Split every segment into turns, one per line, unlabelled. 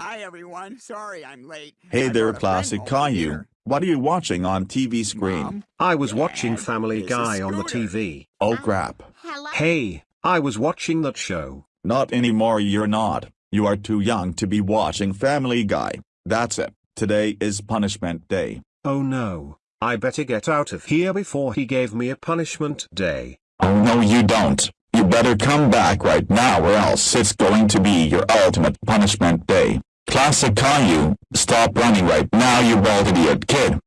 Hi everyone, sorry I'm late.
Hey
I
there, Classic
friend
Caillou. What are you watching on TV screen?
Mom,
I was watching Family Guy on the TV.
Oh crap.
Um, hello?
Hey, I was watching that show.
Not anymore, you're not. You are too young to be watching Family Guy. That's it. Today is punishment day.
Oh no. I better get out of here before he gave me a punishment day.
Oh no, you don't. You better come back right now or else it's going to be your ultimate punishment day. Classic Caillou, stop running right now, you bald idiot kid.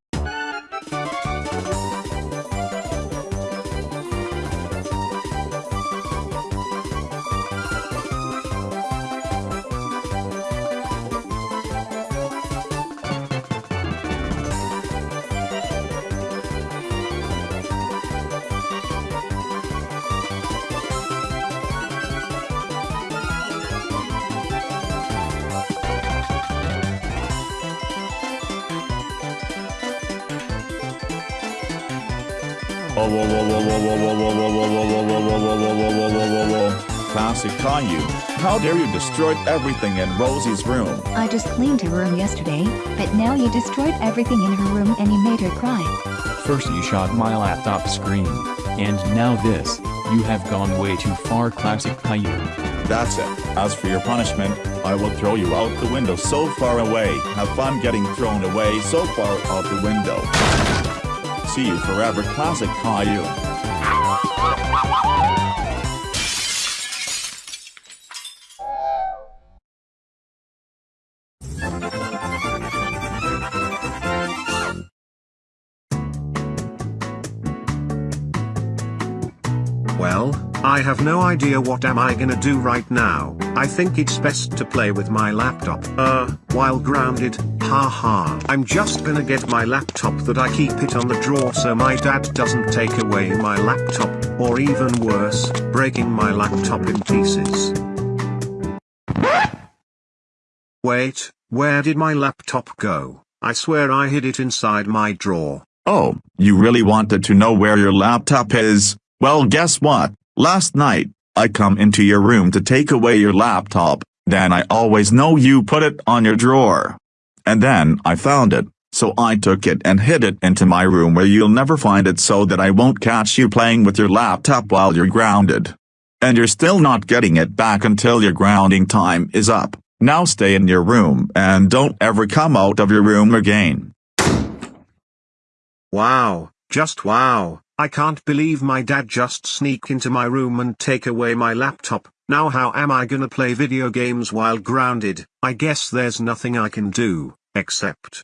Classic Caillou, how dare you destroy everything in Rosie's room?
I just cleaned her room yesterday, but now you destroyed everything in her room and you made her cry.
First you shot my laptop screen. And now this. You have gone way too far classic Caillou.
That's it. As for your punishment, I will throw you out the window so far away. Have fun getting thrown away so far out the window. See you forever, Classic Caillou.
I have no idea what am I gonna do right now. I think it's best to play with my laptop. Uh, while grounded, haha. I'm just gonna get my laptop that I keep it on the drawer so my dad doesn't take away my laptop, or even worse, breaking my laptop in pieces. Wait, where did my laptop go? I swear I hid it inside my drawer.
Oh, you really wanted to know where your laptop is? Well guess what? Last night, I come into your room to take away your laptop, then I always know you put it on your drawer. And then I found it, so I took it and hid it into my room where you'll never find it so that I won't catch you playing with your laptop while you're grounded. And you're still not getting it back until your grounding time is up. Now stay in your room and don't ever come out of your room again.
Wow, just wow. I can't believe my dad just sneak into my room and take away my laptop. Now how am I gonna play video games while grounded? I guess there's nothing I can do, except...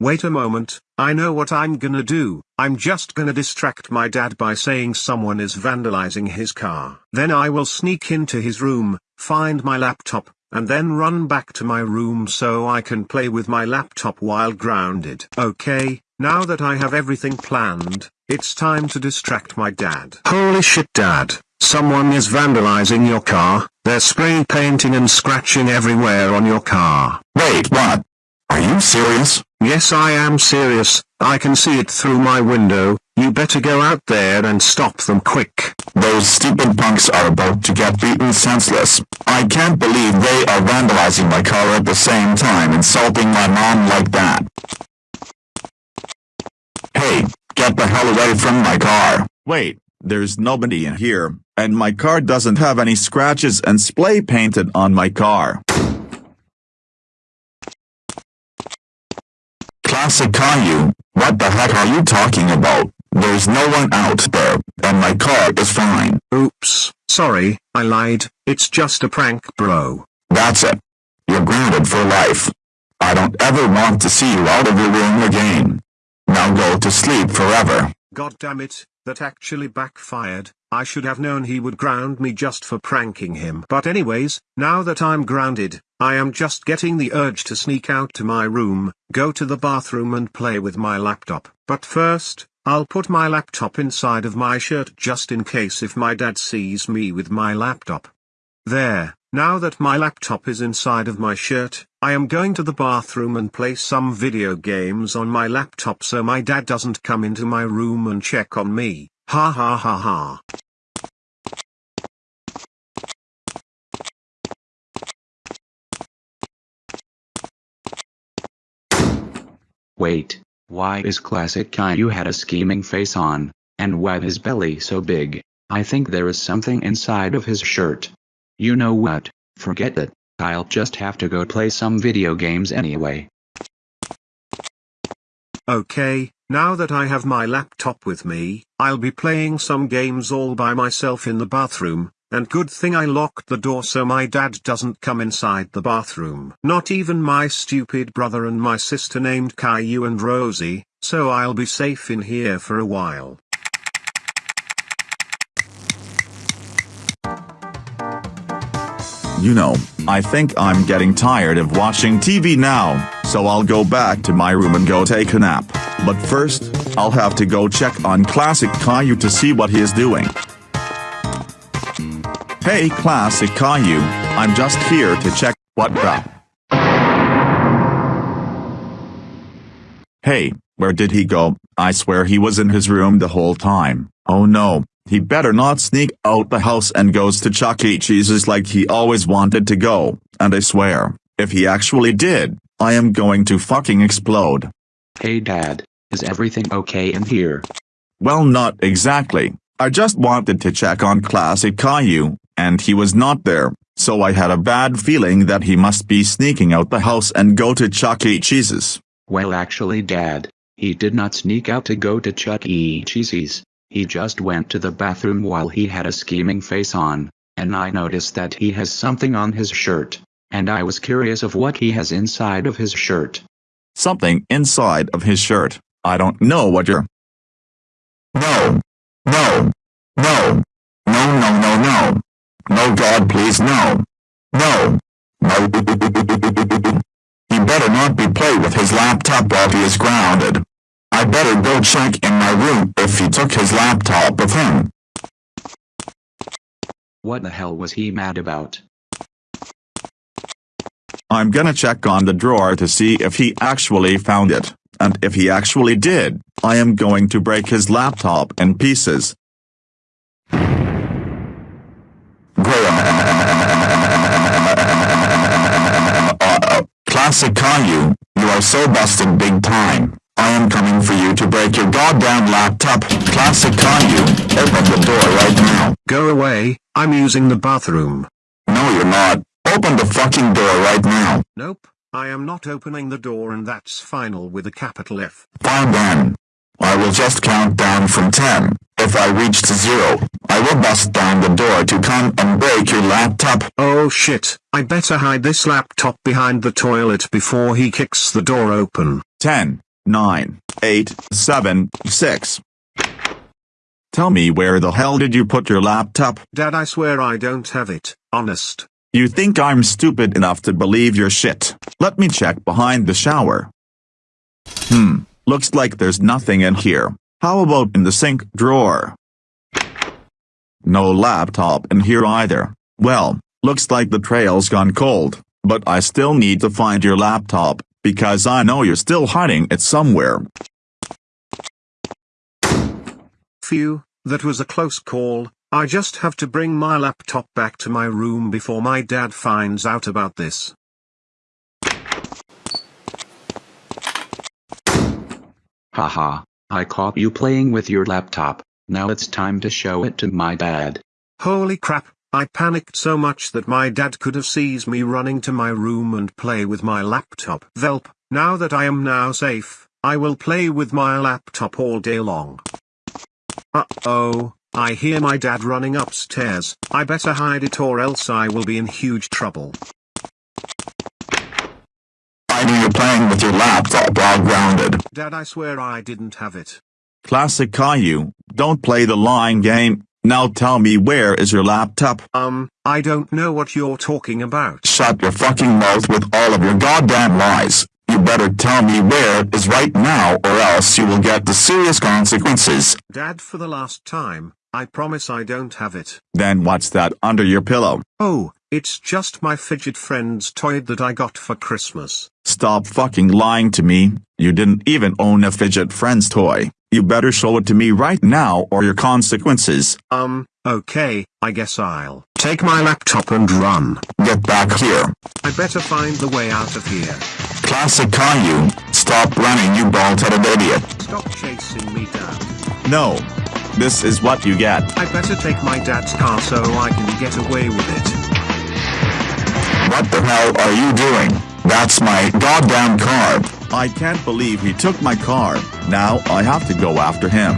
Wait a moment, I know what I'm gonna do. I'm just gonna distract my dad by saying someone is vandalizing his car. Then I will sneak into his room, find my laptop, and then run back to my room so I can play with my laptop while grounded. Okay, now that I have everything planned, it's time to distract my dad. Holy shit dad, someone is vandalizing your car, they're spray painting and scratching everywhere on your car.
Wait, what? Are you serious?
Yes I am serious, I can see it through my window, you better go out there and stop them quick.
Those stupid punks are about to get beaten senseless. I can't believe they are vandalizing my car at the same time insulting my mom like that. Hey, get the hell away from my car. Wait, there's nobody in here, and my car doesn't have any scratches and spray painted on my car. Classic Caillou, what the heck are you talking about? There's no one out there, and my car is fine.
Oops, sorry, I lied, it's just a prank bro.
That's it. You're grounded for life. I don't ever want to see you out of your room again. Now go to sleep forever.
God damn it, that actually backfired. I should have known he would ground me just for pranking him. But anyways, now that I'm grounded, I am just getting the urge to sneak out to my room, go to the bathroom and play with my laptop. But first, I'll put my laptop inside of my shirt just in case if my dad sees me with my laptop. There, now that my laptop is inside of my shirt, I am going to the bathroom and play some video games on my laptop so my dad doesn't come into my room and check on me, ha ha ha ha.
Wait, why is classic Caillou had a scheming face on, and why his belly so big? I think there is something inside of his shirt. You know what, forget it, I'll just have to go play some video games anyway.
Okay, now that I have my laptop with me, I'll be playing some games all by myself in the bathroom, and good thing I locked the door so my dad doesn't come inside the bathroom. Not even my stupid brother and my sister named Caillou and Rosie, so I'll be safe in here for a while.
You know, I think I'm getting tired of watching TV now, so I'll go back to my room and go take a nap. But first, I'll have to go check on Classic Caillou to see what he is doing. Hey Classic Caillou, I'm just here to check what the... Hey, where did he go? I swear he was in his room the whole time. Oh no, he better not sneak out the house and goes to Chuck E. Cheese's like he always wanted to go, and I swear, if he actually did, I am going to fucking explode.
Hey dad, is everything okay in here?
Well not exactly, I just wanted to check on Classic Caillou, and he was not there, so I had a bad feeling that he must be sneaking out the house and go to Chuck E. Cheese's.
Well actually dad, he did not sneak out to go to Chuck E. Cheese's. He just went to the bathroom while he had a scheming face on, and I noticed that he has something on his shirt, and I was curious of what he has inside of his shirt.
Something inside of his shirt. I don't know what you're... No. No. No. No, no, no, no. No, God, please, no. No. No. He better not be playing with his laptop while he is grounded. I better go check in my room if he took his laptop with him.
What the hell was he mad about?
I'm gonna check on the drawer to see if he actually found it, and if he actually did, I am going to break his laptop in pieces. Classic Caillou, you are so busted big time. I am coming for you to break your goddamn laptop. Classic Caillou, open the door right now.
Go away, I'm using the bathroom.
No you're not. Open the fucking door right now.
Nope, I am not opening the door and that's final with a capital F.
Fine then. I will just count down from 10. If I reach to zero, I will bust down the door to come and break your laptop.
Oh shit, I better hide this laptop behind the toilet before he kicks the door open.
10, 9, 8, 7, 6. Tell me where the hell did you put your laptop?
Dad I swear I don't have it, honest.
You think I'm stupid enough to believe your shit? Let me check behind the shower. Hmm, looks like there's nothing in here. How about in the sink drawer? No laptop in here either. Well, looks like the trail's gone cold, but I still need to find your laptop, because I know you're still hiding it somewhere.
Phew, that was a close call. I just have to bring my laptop back to my room before my dad finds out about this.
Haha, I caught you playing with your laptop, now it's time to show it to my dad.
Holy crap, I panicked so much that my dad could have seized me running to my room and play with my laptop. Velp, now that I am now safe, I will play with my laptop all day long. Uh-oh, I hear my dad running upstairs, I better hide it or else I will be in huge trouble.
I knew you're playing with your laptop while grounded.
Dad I swear I didn't have it.
Classic Caillou, don't play the lying game. Now tell me where is your laptop?
Um, I don't know what you're talking about.
Shut your fucking mouth with all of your goddamn lies. You better tell me where it is right now or else you will get the serious consequences.
Dad for the last time, I promise I don't have it.
Then what's that under your pillow?
Oh, it's just my fidget friend's toy that I got for Christmas.
Stop fucking lying to me. You didn't even own a fidget friend's toy. You better show it to me right now or your consequences.
Um, okay, I guess I'll take my laptop and run.
Get back here.
I better find the way out of here.
Classic Caillou, stop Stop running, you bald-headed idiot.
Stop chasing me, Dad.
No. This is what you get.
I better take my dad's car so I can get away with it.
What the hell are you doing? That's my goddamn car. I can't believe he took my car. Now I have to go after him.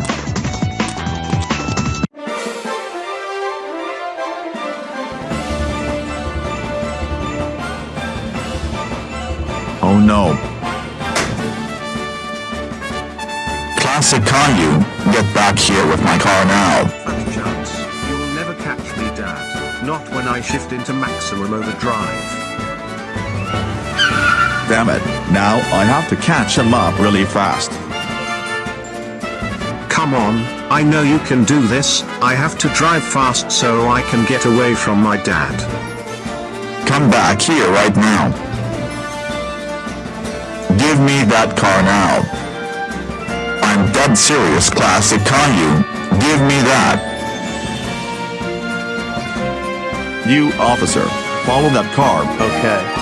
Oh no. Classic Caillou, get back here with my car now.
Fat chance. You will never catch me, Dad. Not when I shift into maximum overdrive.
Damn it, now I have to catch him up really fast.
Come on, I know you can do this. I have to drive fast so I can get away from my dad.
Come back here right now. Give me that car now. I'm dead serious, Classic Caillou. Give me that. You, officer, follow that car.
Okay.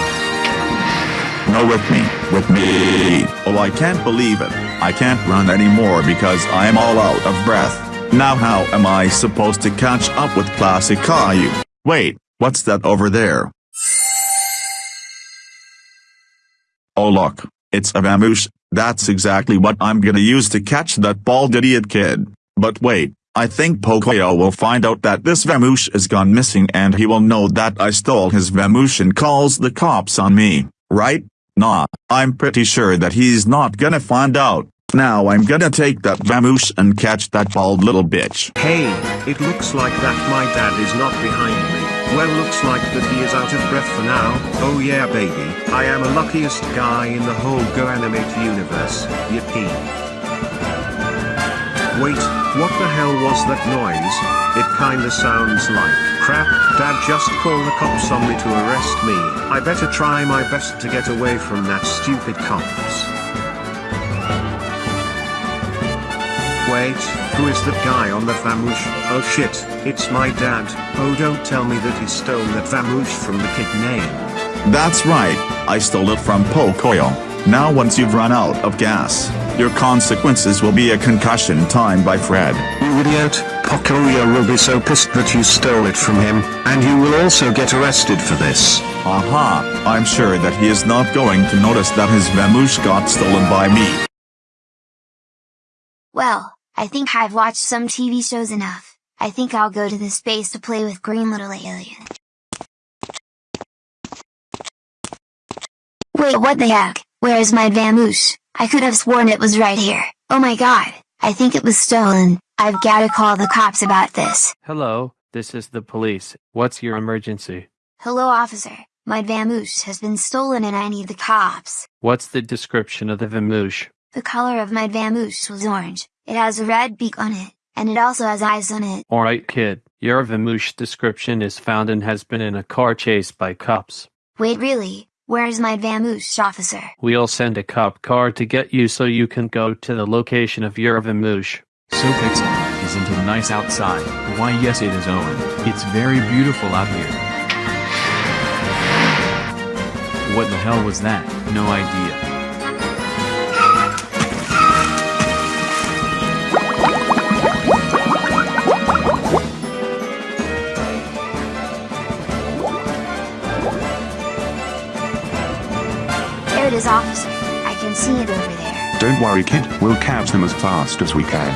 No, with me. With me. Oh, I can't believe it. I can't run anymore because I am all out of breath. Now how am I supposed to catch up with Classic Caillou? Wait, what's that over there? Oh look, it's a Vamoosh. That's exactly what I'm gonna use to catch that bald idiot kid. But wait, I think Pocoyo will find out that this Vamoosh is gone missing and he will know that I stole his Vamoosh and calls the cops on me, right? Nah, I'm pretty sure that he's not gonna find out. Now I'm gonna take that Vamoosh and catch that bald little bitch.
Hey, it looks like that my dad is not behind me. Well looks like that he is out of breath for now. Oh yeah baby, I am the luckiest guy in the whole GoAnimate universe. Yippee. Wait, what the hell was that noise? It kinda sounds like crap. Dad just called the cops on me to arrest me. I better try my best to get away from that stupid cops. Wait, who is that guy on the Vamoosh? Oh shit, it's my dad. Oh don't tell me that he stole that Vamoosh from the kid name.
That's right, I stole it from Pocoyo. Now once you've run out of gas, your consequences will be a concussion time by Fred.
You idiot, Pocoyo will be so pissed that you stole it from him, and you will also get arrested for this.
Aha, I'm sure that he is not going to notice that his Vamoosh got stolen by me.
Well, I think I've watched some TV shows enough. I think I'll go to the space to play with Green Little Alien. Wait, what the heck? Where is my Vamoosh? I could have sworn it was right here. Oh my god, I think it was stolen. I've gotta call the cops about this.
Hello, this is the police. What's your emergency?
Hello officer, my Vamoosh has been stolen and I need the cops.
What's the description of the Vamoosh?
The color of my Vamoosh was orange. It has a red beak on it, and it also has eyes on it.
Alright kid, your Vamoosh description is found and has been in a car chase by cops.
Wait really? Where is my Vamoosh officer?
We'll send a cop car to get you so you can go to the location of your Vamoosh.
So Pixel, isn't it nice outside? Why yes it is Owen. It's very beautiful out here. What the hell was that? No idea.
There it is officer. I can see it over there.
Don't worry kid, we'll catch them as fast as we can.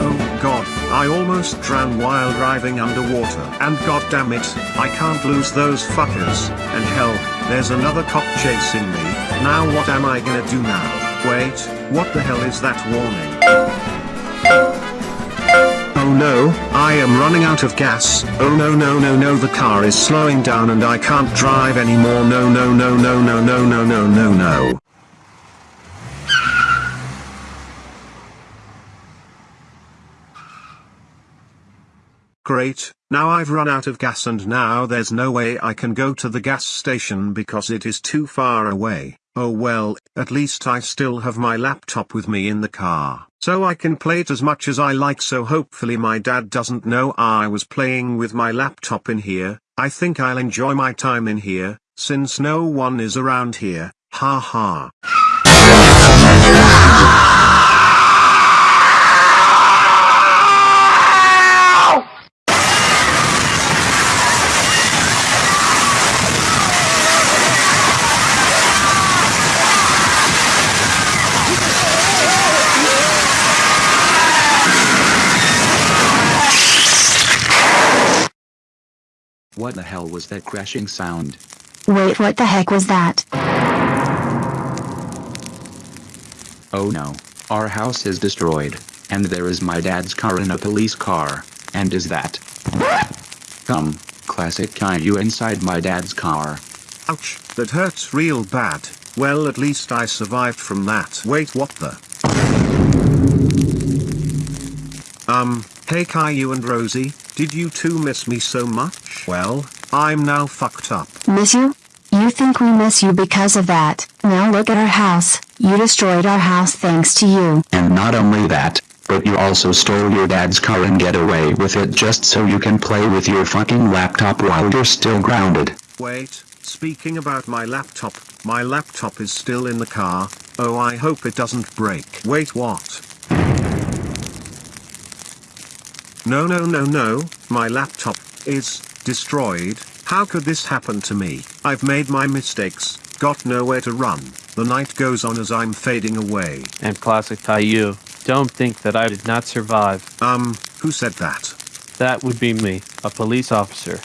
Oh god, I almost drowned while driving underwater. And god damn it, I can't lose those fuckers. And hell, there's another cop chasing me. Now what am I gonna do now? Wait, what the hell is that warning? Oh no, I am running out of gas. Oh no no no no the car is slowing down and I can't drive anymore. No no no no no no no no no no. Great, now I've run out of gas and now there's no way I can go to the gas station because it is too far away. Oh well, at least I still have my laptop with me in the car, so I can play it as much as I like so hopefully my dad doesn't know I was playing with my laptop in here, I think I'll enjoy my time in here, since no one is around here, ha ha.
What the hell was that crashing sound?
Wait, what the heck was that?
Oh no. Our house is destroyed. And there is my dad's car in a police car. And is that? Come, classic Caillou inside my dad's car.
Ouch, that hurts real bad. Well at least I survived from that. Wait what the? Um, hey Caillou and Rosie, did you two miss me so much? Well, I'm now fucked up.
Miss you? You think we miss you because of that. Now look at our house. You destroyed our house thanks to you.
And not only that, but you also stole your dad's car and get away with it just so you can play with your fucking laptop while you're still grounded.
Wait, speaking about my laptop, my laptop is still in the car. Oh I hope it doesn't break. Wait what? No no no no, my laptop is destroyed. How could this happen to me? I've made my mistakes, got nowhere to run. The night goes on as I'm fading away.
And classic Caillou. Don't think that I did not survive.
Um, who said that?
That would be me, a police officer.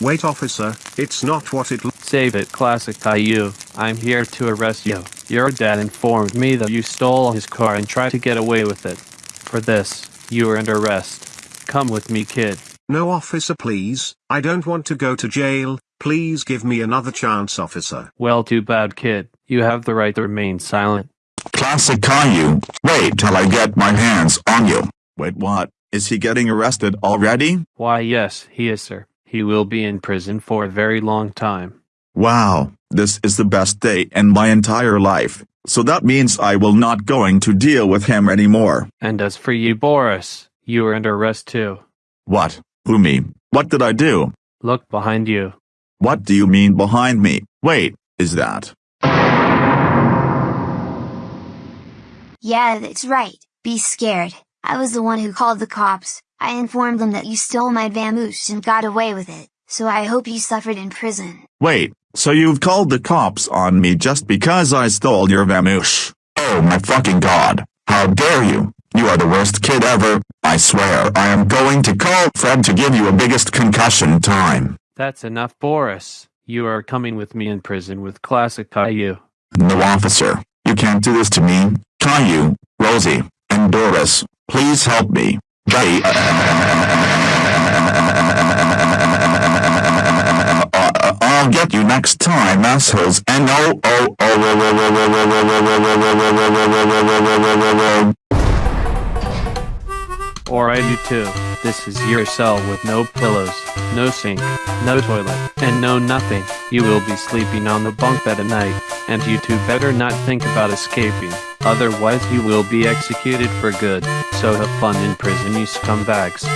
Wait officer, it's not what it
Save it, classic Caillou. I'm here to arrest you. Your dad informed me that you stole his car and tried to get away with it. For this, you are under arrest. Come with me, kid.
No officer please, I don't want to go to jail, please give me another chance officer.
Well, too bad, kid. You have the right to remain silent.
Classic Caillou. Wait till I get my hands on you. Wait what? Is he getting arrested already?
Why, yes, he is, sir. He will be in prison for a very long time.
Wow, this is the best day in my entire life. So that means I will not going to deal with him anymore.
And as for you, Boris, you are under arrest too.
What? Who me? What did I do?
Look behind you.
What do you mean behind me? Wait, is that?
Yeah, that's right. Be scared. I was the one who called the cops. I informed them that you stole my Vamoosh and got away with it, so I hope you suffered in prison.
Wait, so you've called the cops on me just because I stole your Vamoosh? Oh my fucking god. How dare you? You are the worst kid ever. I swear I am going to call Fred to give you a biggest concussion time.
That's enough, Boris. You are coming with me in prison with classic Caillou.
No officer, you can't do this to me. Caillou, Rosie, and Doris, please help me. Jay. I'll get you next time, assholes. And oh, oh, oh,
Or I do too. This is your cell with no pillows, no sink, no toilet, and no nothing. You will be sleeping on the bunk bed at night, and you two better not think about escaping. Otherwise you will be executed for good. So have fun in prison, you scumbags.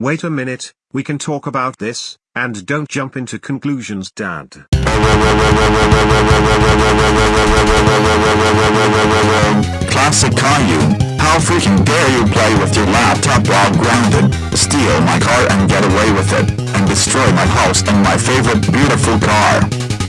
Wait a minute, we can talk about this, and don't jump into conclusions dad.
Classic Caillou, how freaking dare you play with your laptop while grounded, steal my car and get away with it, and destroy my house and my favorite beautiful car.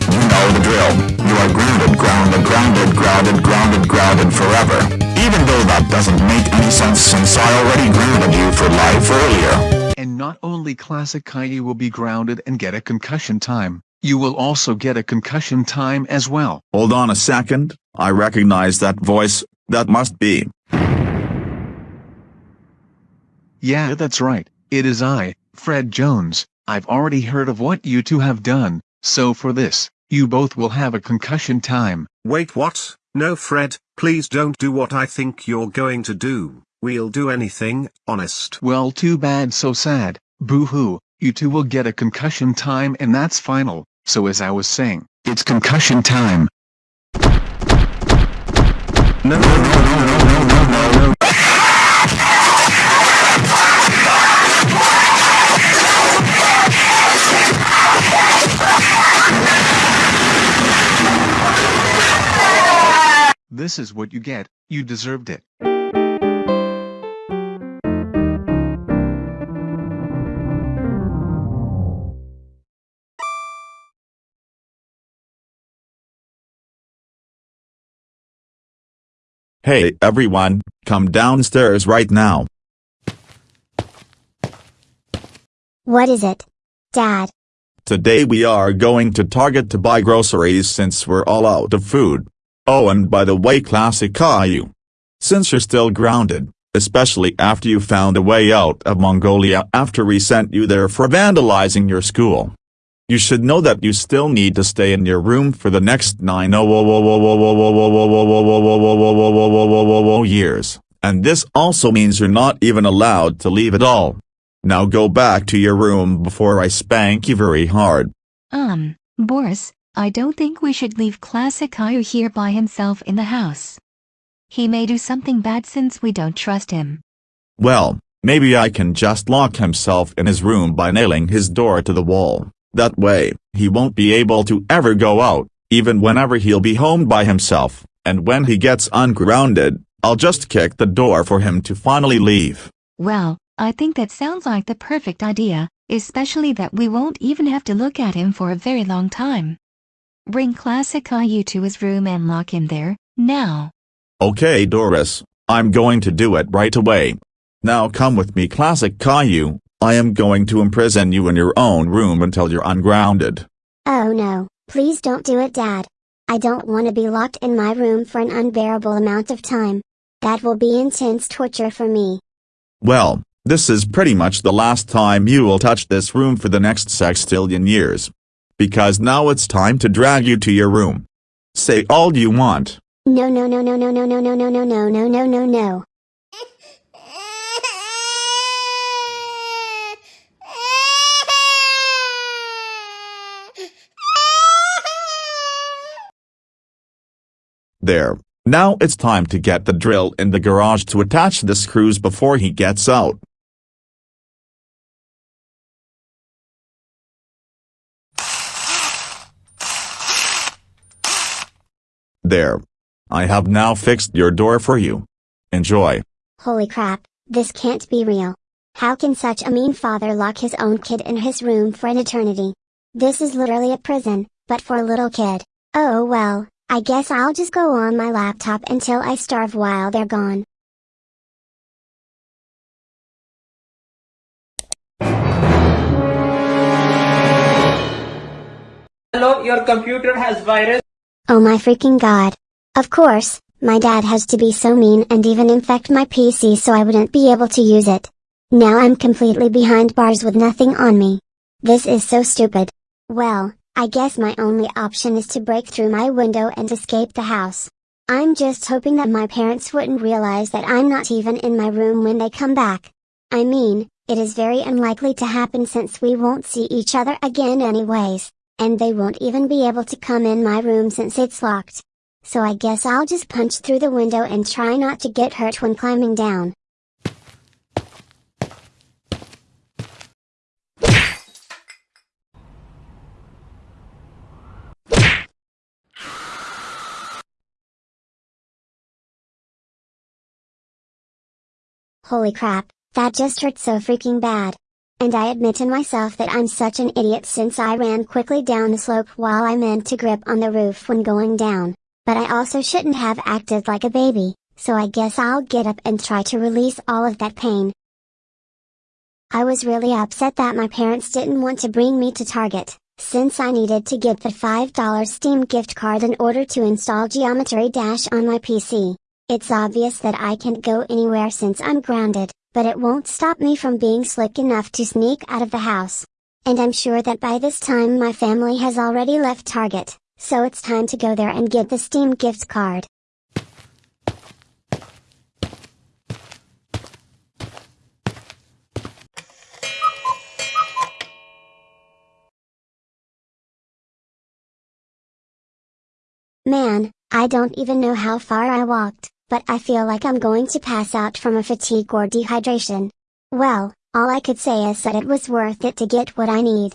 You know the drill, you are grounded, grounded, grounded, grounded, grounded, grounded forever. Even though that doesn't make any sense since I already grounded you for life earlier.
And not only Classic Caillou will be grounded and get a concussion time, you will also get a concussion time as well.
Hold on a second, I recognize that voice, that must be.
Yeah, that's right. It is I, Fred Jones. I've already heard of what you two have done, so for this, you both will have a concussion time.
Wait what? No Fred, please don't do what I think you're going to do. We'll do anything, honest.
Well too bad so sad, boo-hoo, you two will get a concussion time and that's final, so as I was saying, it's concussion time.
No no no no no no no no.
This is what you get, you deserved it.
Hey everyone, come downstairs right now.
What is it? Dad.
Today we are going to Target to buy groceries since we're all out of food. Oh and by the way Classic Caillou. Since you're still grounded, especially after you found a way out of Mongolia after we sent you there for vandalizing your school. You should know that you still need to stay in your room for the next nine years, and this also means you're not even allowed to leave at all. Now go back to your room before I spank you very hard.
Um, Boris, I don't think we should leave Classic Caillou here by himself in the house. He may do something bad since we don't trust him.
Well, maybe I can just lock himself in his room by nailing his door to the wall. That way, he won't be able to ever go out, even whenever he'll be home by himself, and when he gets ungrounded, I'll just kick the door for him to finally leave.
Well, I think that sounds like the perfect idea, especially that we won't even have to look at him for a very long time. Bring Classic Caillou to his room and lock him there, now.
Okay Doris, I'm going to do it right away. Now come with me Classic Caillou, I am going to imprison you in your own room until you're ungrounded.
Oh no, please don't do it dad. I don't want to be locked in my room for an unbearable amount of time. That will be intense torture for me.
Well, this is pretty much the last time you will touch this room for the next sextillion years. Because now it's time to drag you to your room. Say all you want.
No no no no no no no no no no no no no no no.
There. Now it's time to get the drill in the garage to attach the screws before he gets out. There. I have now fixed your door for you. Enjoy.
Holy crap, this can't be real. How can such a mean father lock his own kid in his room for an eternity? This is literally a prison, but for a little kid. Oh well, I guess I'll just go on my laptop until I starve while they're gone.
Hello, your computer has virus.
Oh my freaking god. Of course, my dad has to be so mean and even infect my PC so I wouldn't be able to use it. Now I'm completely behind bars with nothing on me. This is so stupid. Well, I guess my only option is to break through my window and escape the house. I'm just hoping that my parents wouldn't realize that I'm not even in my room when they come back. I mean, it is very unlikely to happen since we won't see each other again anyways, and they won't even be able to come in my room since it's locked. So I guess I'll just punch through the window and try not to get hurt when climbing down. Holy crap, that just hurt so freaking bad. And I admit to myself that I'm such an idiot since I ran quickly down the slope while I meant to grip on the roof when going down. But I also shouldn't have acted like a baby, so I guess I'll get up and try to release all of that pain. I was really upset that my parents didn't want to bring me to Target, since I needed to get the $5 Steam gift card in order to install Geometry Dash on my PC. It's obvious that I can't go anywhere since I'm grounded, but it won't stop me from being slick enough to sneak out of the house. And I'm sure that by this time my family has already left Target, so it's time to go there and get the Steam gift card. Man, I don't even know how far I walked but I feel like I'm going to pass out from a fatigue or dehydration. Well, all I could say is that it was worth it to get what I need.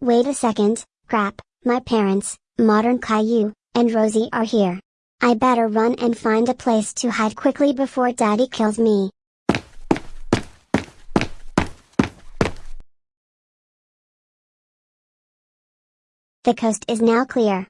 Wait a second, crap, my parents, Modern Caillou, and Rosie are here. I better run and find a place to hide quickly before daddy kills me. The coast is now clear.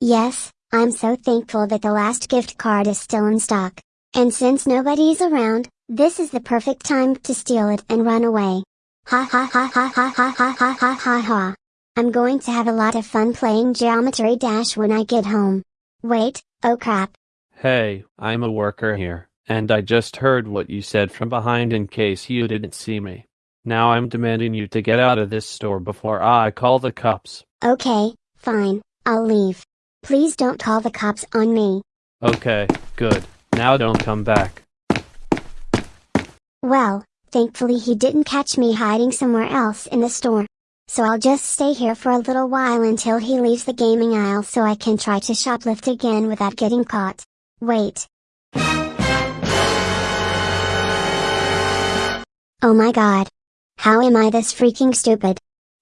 Yes, I'm so thankful that the last gift card is still in stock. And since nobody's around, this is the perfect time to steal it and run away. Ha ha ha ha ha ha ha ha ha ha. I'm going to have a lot of fun playing Geometry Dash when I get home. Wait, oh crap.
Hey, I'm a worker here, and I just heard what you said from behind in case you didn't see me. Now I'm demanding you to get out of this store before I call the cops.
Okay, fine, I'll leave. Please don't call the cops on me.
Okay, good. Now don't come back.
Well, thankfully he didn't catch me hiding somewhere else in the store. So I'll just stay here for a little while until he leaves the gaming aisle so I can try to shoplift again without getting caught. Wait. Oh my god. How am I this freaking stupid?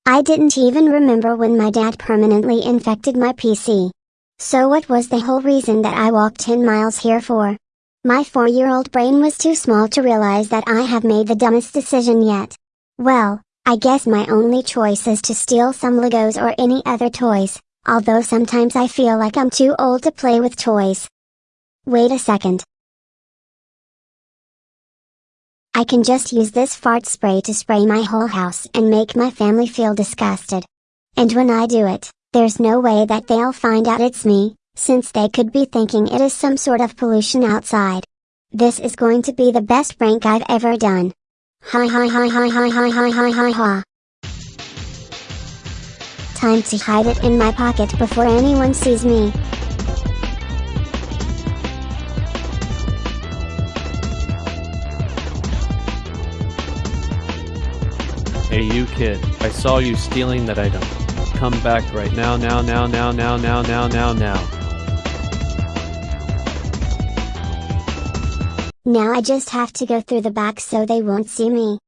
I didn't even remember when my dad permanently infected my PC. So what was the whole reason that I walked 10 miles here for? My 4-year-old brain was too small to realize that I have made the dumbest decision yet. Well, I guess my only choice is to steal some Legos or any other toys, although sometimes I feel like I'm too old to play with toys. Wait a second. I can just use this fart spray to spray my whole house and make my family feel disgusted. And when I do it, there's no way that they'll find out it's me, since they could be thinking it is some sort of pollution outside. This is going to be the best prank I've ever done. Hi hi hi hi hi hi hi hi ha. Time to hide it in my pocket before anyone sees me.
Hey you kid, I saw you stealing that item. Come back right now now now now now now now now now.
Now I just have to go through the back so they won't see me.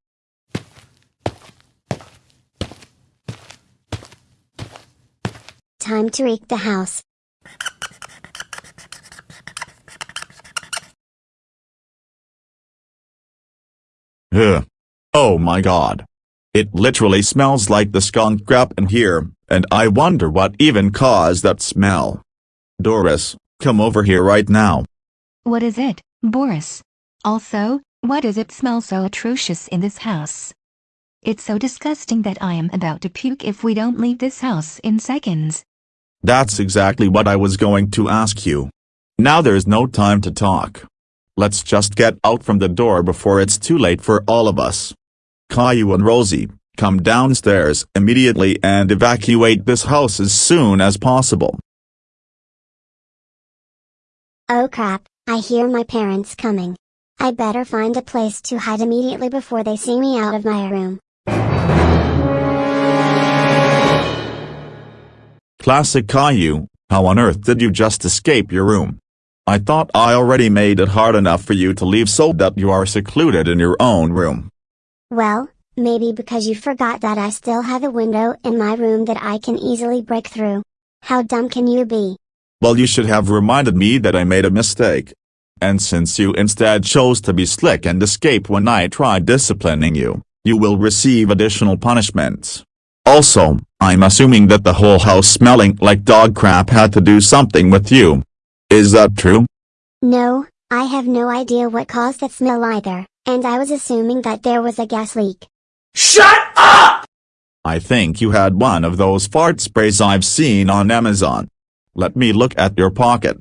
Time to wreak the house.
Ugh. Oh my god. It literally smells like the skunk crap in here, and I wonder what even caused that smell. Doris, come over here right now.
What is it, Boris? Also, why does it smell so atrocious in this house? It's so disgusting that I am about to puke if we don't leave this house in seconds.
That's exactly what I was going to ask you. Now there's no time to talk. Let's just get out from the door before it's too late for all of us. Caillou and Rosie, come downstairs immediately and evacuate this house as soon as possible.
Oh crap, I hear my parents coming. I better find a place to hide immediately before they see me out of my room.
Classic Caillou, how on earth did you just escape your room? I thought I already made it hard enough for you to leave so that you are secluded in your own room.
Well, maybe because you forgot that I still have a window in my room that I can easily break through. How dumb can you be?
Well you should have reminded me that I made a mistake. And since you instead chose to be slick and escape when I tried disciplining you, you will receive additional punishments. Also, I'm assuming that the whole house smelling like dog crap had to do something with you. Is that true?
No, I have no idea what caused that smell either, and I was assuming that there was a gas leak.
Shut up!
I think you had one of those fart sprays I've seen on Amazon. Let me look at your pocket.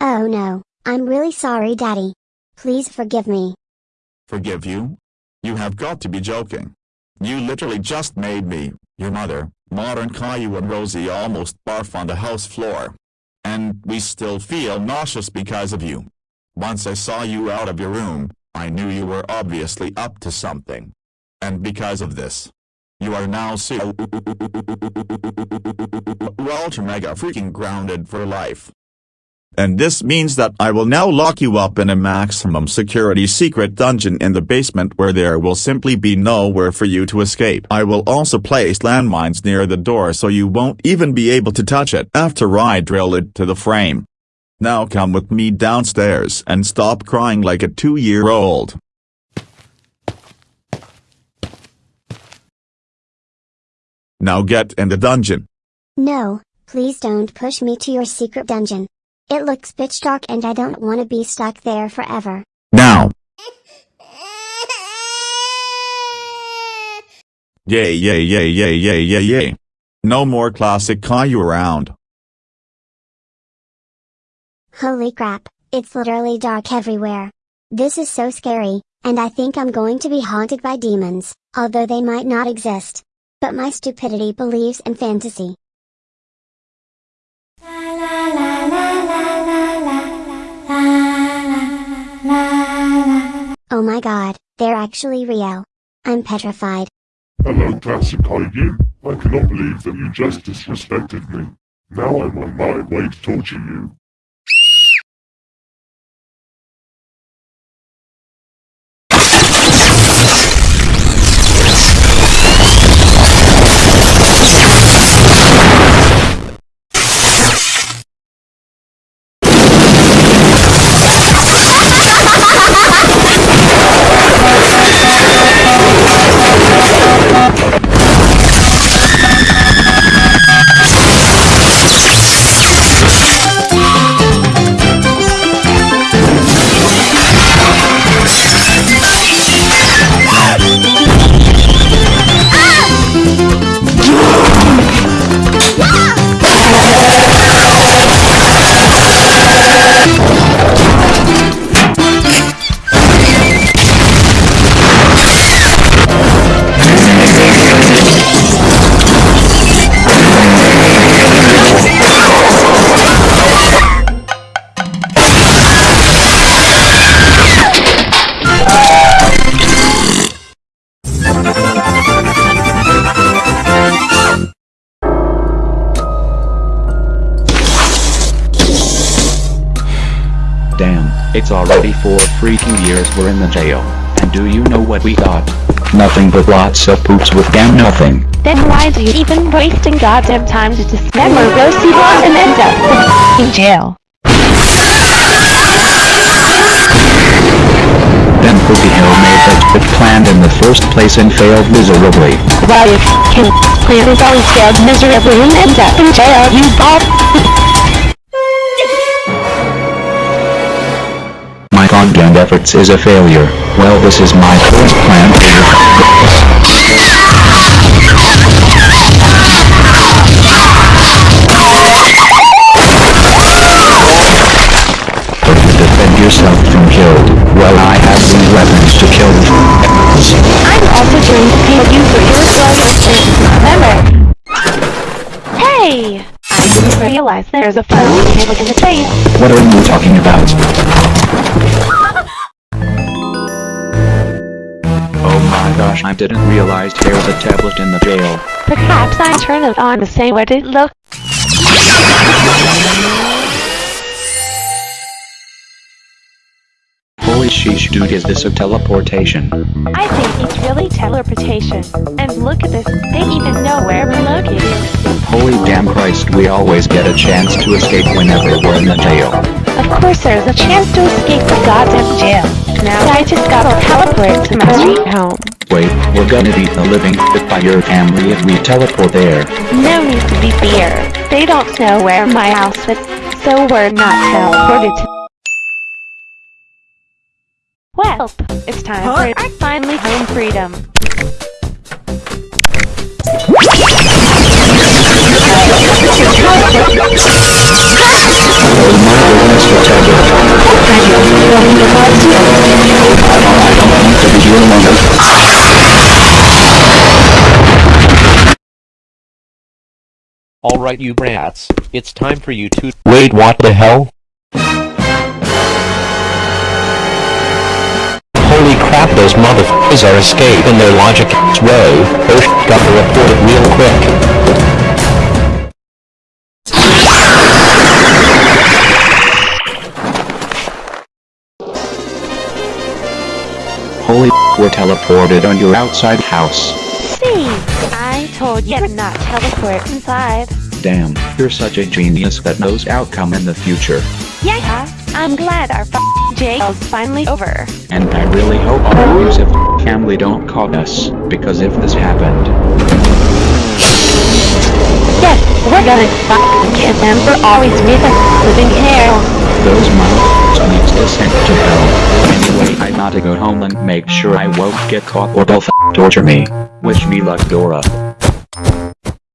Oh no, I'm really sorry daddy. Please forgive me.
Forgive you? You have got to be joking. You literally just made me, your mother, modern Caillou and Rosie almost barf on the house floor. And we still feel nauseous because of you. Once I saw you out of your room, I knew you were obviously up to something. And because of this, you are now so ultra mega freaking grounded for life. And this means that I will now lock you up in a maximum security secret dungeon in the basement where there will simply be nowhere for you to escape. I will also place landmines near the door so you won't even be able to touch it after I drill it to the frame. Now come with me downstairs and stop crying like a two-year-old. Now get in the dungeon.
No, please don't push me to your secret dungeon. It looks pitch dark and I don't want to be stuck there forever.
Now. Yay yay yay yay yay yay yay. No more classic Caillou around.
Holy crap, it's literally dark everywhere. This is so scary, and I think I'm going to be haunted by demons, although they might not exist. But my stupidity believes in fantasy. Oh my god, they're actually real. I'm petrified.
Hello Caillou, I cannot believe that you just disrespected me. Now I'm on my way to torture you.
Nothing but lots of poops with damn nothing.
Then why do you even wasting goddamn time to dismember Rosie Bond and end up in jail?
Then who the hell made that trip planned in the first place and failed miserably?
Well, f***ing plan is always failed miserably and ends up in jail, you bald
Content efforts is a failure. Well this is my first plan for your How defend yourself from killed. Well I have these weapons to kill the
I'm also going to pay you for your Remember? Hey! I didn't realize there's a phone cable in the face.
What are you talking about? Gosh I didn't realize there was a tablet in the jail.
Perhaps I turn it on to say what it looks.
Holy sheesh dude is this a teleportation?
I think it's really teleportation. And look at this, they even know where we're located.
Holy damn Christ we always get a chance to escape whenever we're in the jail.
Of course there's a chance to escape the goddamn jail. Now I just gotta teleport to my street home.
Wait, we're gonna be the living bit by your family if we teleport there.
No need to be fear. They don't know where my house is, so we're not teleported to Well, it's time for our finally home freedom.
Alright you brats, it's time for you to-
Wait what the hell? Crap those motherfuckers are escaping their logic way. Oh sh gotta report it real quick.
Holy we're teleported on your outside house.
See, I told you to not teleport inside.
Damn, you're such a genius that knows outcome in the future.
Yeah, I'm glad our jail's finally over.
And I really hope our abusive family don't caught us, because if this happened...
Yes, we're gonna fucking kill them for always with us living hell.
Those motherfuckers needs to send to hell. Anyway, I gotta go home and make sure I won't get caught or they'll torture me. Wish me luck, Dora.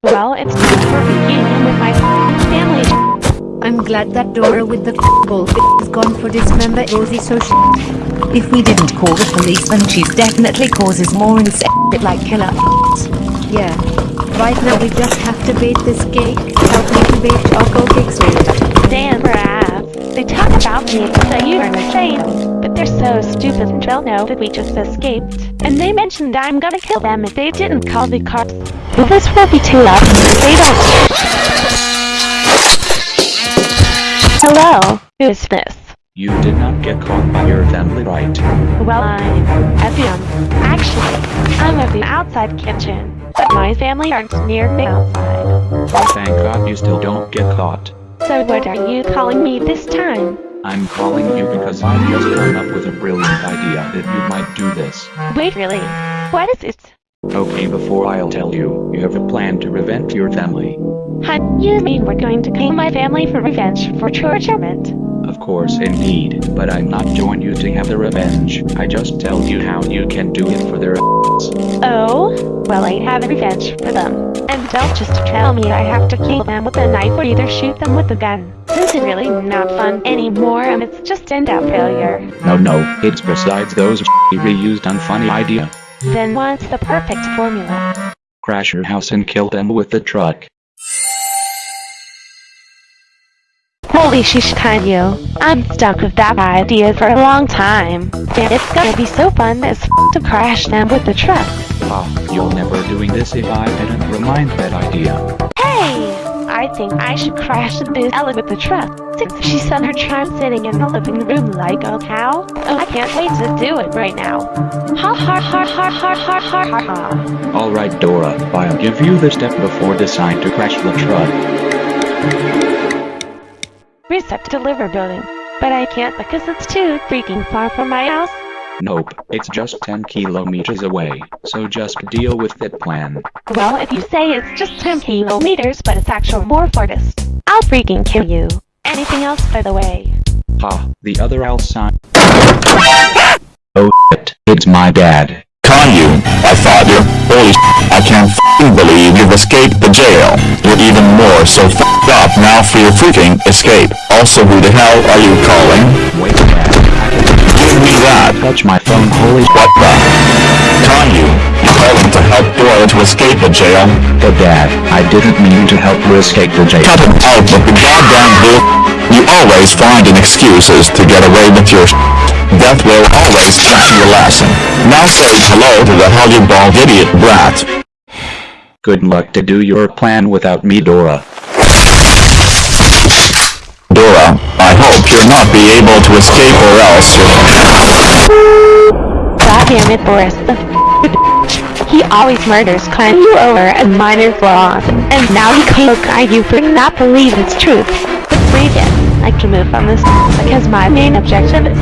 Well, it's time for reunion with my family.
I'm glad that Dora with the bull is gone for dismember Rosie so sh
If we didn't call the police then she's definitely causes more insane like killer
Yeah. Right now we just have to bait this cake. Help me to bait chocolate cakes later.
Damn rats. They talk about me so you are insane. But they're so stupid and they'll know that we just escaped. And they mentioned I'm gonna kill them if they didn't call the cops. Well, this will be too loud they don't. Hello, who is this?
You did not get caught by your family, right?
Well, I'm actually, I'm at the outside kitchen, but my family aren't near the outside.
Oh, thank God you still don't get caught.
So what are you calling me this time?
I'm calling you because I've just come up with a brilliant idea that you might do this.
Wait, really? What is it?
Okay, before I'll tell you, you have a plan to revenge your family.
Huh, you mean we're going to kill my family for revenge for torturement?
Of course, indeed, but I'm not join you to have the revenge. I just tell you how you can do it for their ass.
Oh? Well, I have a revenge for them. And don't just tell me I have to kill them with a knife or either shoot them with a gun. This is really not fun anymore and it's just end-up failure.
No, no, it's besides those reused unfunny idea.
Then what's the perfect formula?
Crash your house and kill them with the truck.
Holy shish Caillou. I'm stuck with that idea for a long time. And it's gonna be so fun as f to crash them with the truck.
Ah, you'll never doing this if I didn't remind that idea.
Hey! I think I should crash this Ella with the truck, she's on her charm sitting in the living room like a cow. Oh, I can't wait to do it right now. Ha ha ha ha ha ha ha ha ha.
Alright Dora, I'll give you the step before decide to crash the truck.
Reset deliver building. But I can't because it's too freaking far from my house.
Nope, it's just 10 kilometers away, so just deal with that plan.
Well, if you say it's just 10 kilometers but it's actual more farthest, I'll freaking kill you. Anything else by the way?
Ha, the other I'll sign. Oh shit, it's my dad.
Caillou, I thought you. Holy sh I can't f***ing believe you've escaped the jail. You're even more so f***ed up now for your freaking escape. Also, who the hell are you calling?
Wait, dad, I can
Give me that.
touch my phone, holy
What the? Caillou, you calling to help Dora to escape the jail?
But dad, I didn't mean to help her escape the jail.
Cut it out with the goddamn bull. You always finding excuses to get away with your sh Death will always teach you a lesson. Now say hello to the hell bald idiot brat.
Good luck to do your plan without me, Dora.
Dora, I hope you'll not be able to escape or else you're...
God damn it, Boris. The He always murders kind you over and minor flaws, and now he can't guide you for not believe it's truth. But breathe in. I can move on this because my main objective is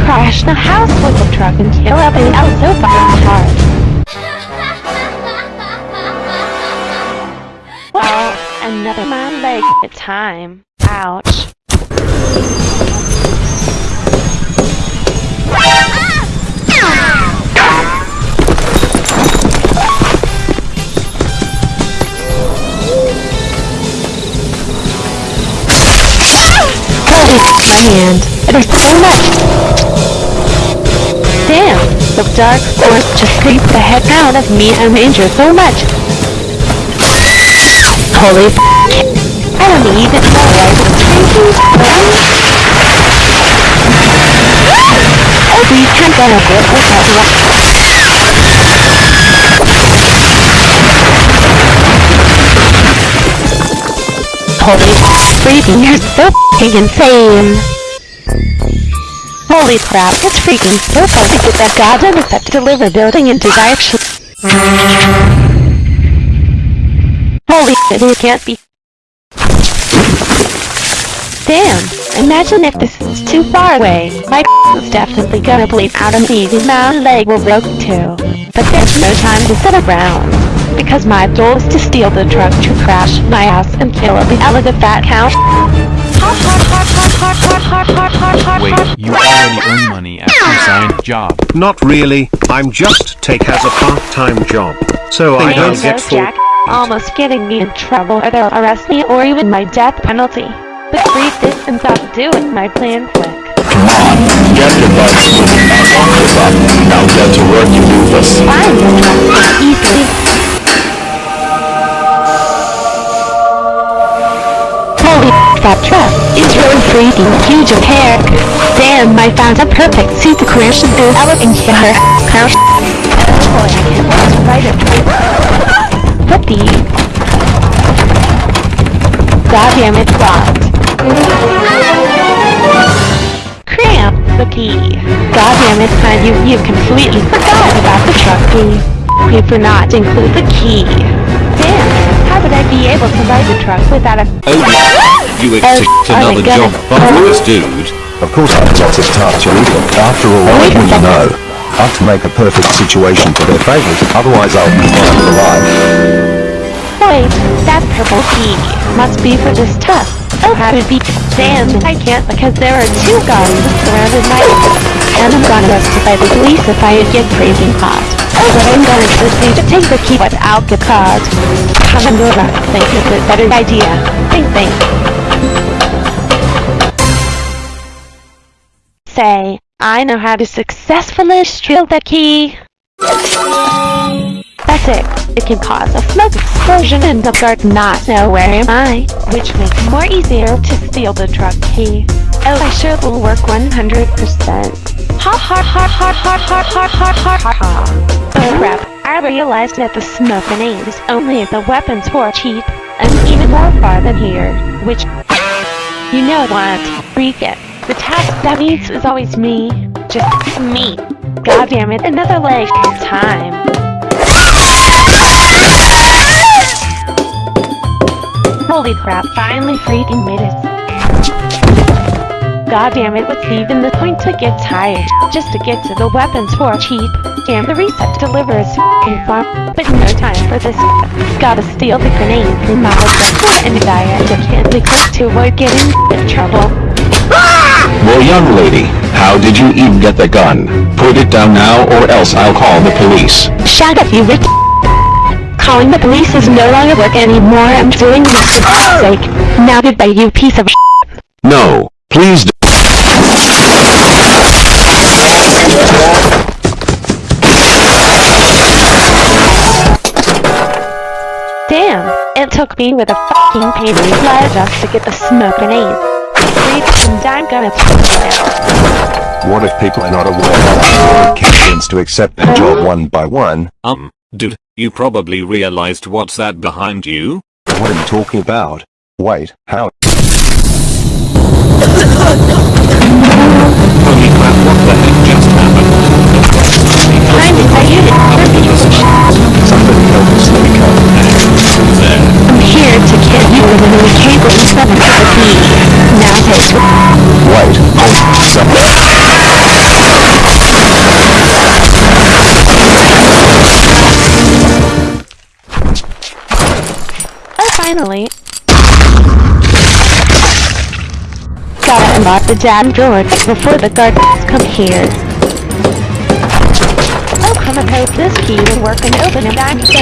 crash the house with the truck and kill everything else so fucking hard. Well, another man leg at a time. Ouch. My hand. There's so much. Damn, the dark force just creeped the heck out of me and injured so much. Holy I don't even know why we can't get a grip without rock. Holy freaking, you're so f***ing insane! Holy crap, it's freaking so fun to get that goddamn effect deliver building into direction. Holy shit, it can't be. Damn, imagine if this is too far away. My is definitely gonna bleed out of me. My leg will broke too. But there's no time to sit around. because my goal is to steal the truck to crash my ass and kill the elegant fat cow.
Wait, you already earn money at you signed job.
Not really, I'm just take as a part-time job. So I don't get full
Jack. Almost getting me in trouble or they'll arrest me or even my death penalty. But read this and stop doing my plan quick.
Come on, Get your butt moving out on this up. Now get to work, you doofus.
The truck easily. Holy that truck is really freaking huge of hair. Damn, I found a perfect suit to crash into elegant hair. Crash. Oh boy, I can't wait to ride. What the? Goddamn it, blocked. Cramp the key. Goddamn it, son, you, you completely forgot about the truck key. We forgot to include the key. Damn, how would I be able to ride the truck without a...
Oh yeah, you expect
Oh, oh
another
God.
job from this dude.
Of course I've got this task, you idiot. After all,
Wait a
when you know, I have to make a perfect situation for their favours, otherwise I'll be fine for life.
Wait, that purple key must be for this tusk. Oh, would be damn, I can't because there are two guns surrounded my and I'm gonna arrested by the police if I get caught. Oh, but I'm going to take the key without get caught. Come Nora, think it's a better idea. Think, think. Say, I know how to successfully steal the key. That's it. It can cause a smoke explosion and the guard not know where am I, which makes more easier to steal the truck key. Oh, I sure will work 100%. Ha ha ha ha ha ha ha ha ha ha ha. Oh crap, I realized that the smoke grenade is only the weapons were cheap, and even more far than here, which... You know what? Freak it. The task that needs is always me. Just me. God damn it, another leg. Time. Holy crap, finally freaking made it. God damn it, what's even the point to get tired? Just to get to the weapons for cheap. Damn, the reset delivers f***ing farm, But no time for this. Gotta steal the grenade from my objective and die at the candy click to avoid getting in trouble.
Well, young lady, how did you even get the gun? Put it down now or else I'll call the police.
Shut up, you rich Calling the police is no longer work anymore. I'm doing this for God's sake. Now goodbye, you piece of
No, please do.
Damn, it took me with a fucking pain in the blood just to get the smoke grenade. Freak, and I'm gonna take it now.
What if people are not aware that captains to accept their job one by one?
Um, dude, you probably realized what's that behind you?
What are you talking about? Wait, how?
Holy crap, what the heck just happened?
Time to say it.
Somebody help us, let me come.
I'm here to kill you with an old cable and seven to the key. Now take finally. Gotta unlock the damn door before the guards come here. Oh, come and hope this key will work and open it. I'm so.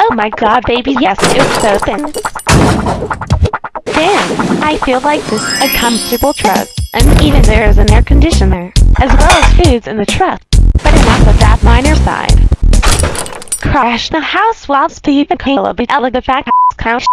Oh my god, baby, yes, it's open. Damn, I feel like this is a comfortable truck. And even there is an air conditioner, as well as foods in the truck. Of that minor side. Crash the house while Steve and Caleb elegant fat couch.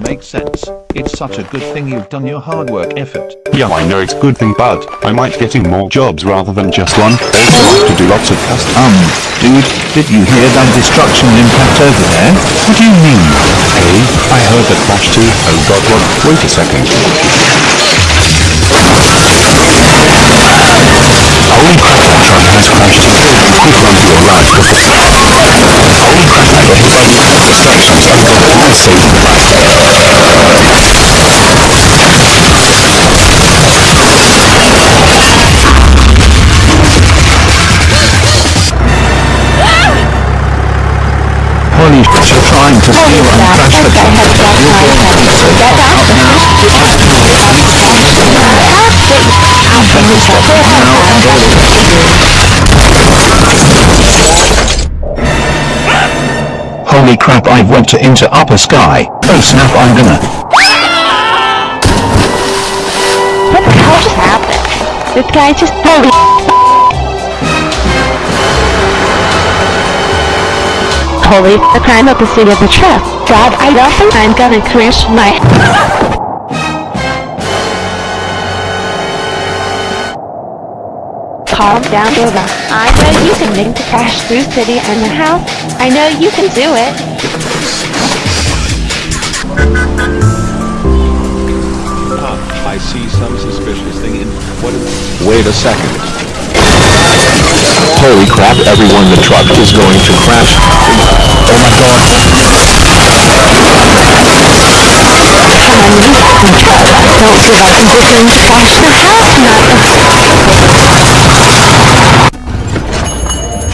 Make sense. It's such a good thing you've done your hard work effort.
Yeah, I know it's a good thing, but I might getting more jobs rather than just one. Also like to do lots of custom.
Um, dude, did you hear that destruction impact over there? What do you mean?
Hey, I heard that crash too. Oh god, what? Wait a second.
Holy crap, that truck has crashed too. Quick run to your right before... Holy crap, I got hit by the distractions. Oh god, I saved the last.
Holy shit, you're trying to steal and crash the truck. You're going to so
Get out
now.
Out from the truck.
Now, go. Holy crap, I went to into upper sky. Oh snap, I'm gonna.
What the hell just happened? This guy just holy Holy the crime of the city of the truck. God, I don't think I'm gonna crash my Calm down, Dora. I know you can make the crash through city and the house. I know you can do it.
Ah, I see some suspicious thing in... What is...
Wait a second.
Holy crap, everyone, the truck is going to crash. Oh my god.
Come on, you fucking truck. Don't give up and we're going to crash the house, not the...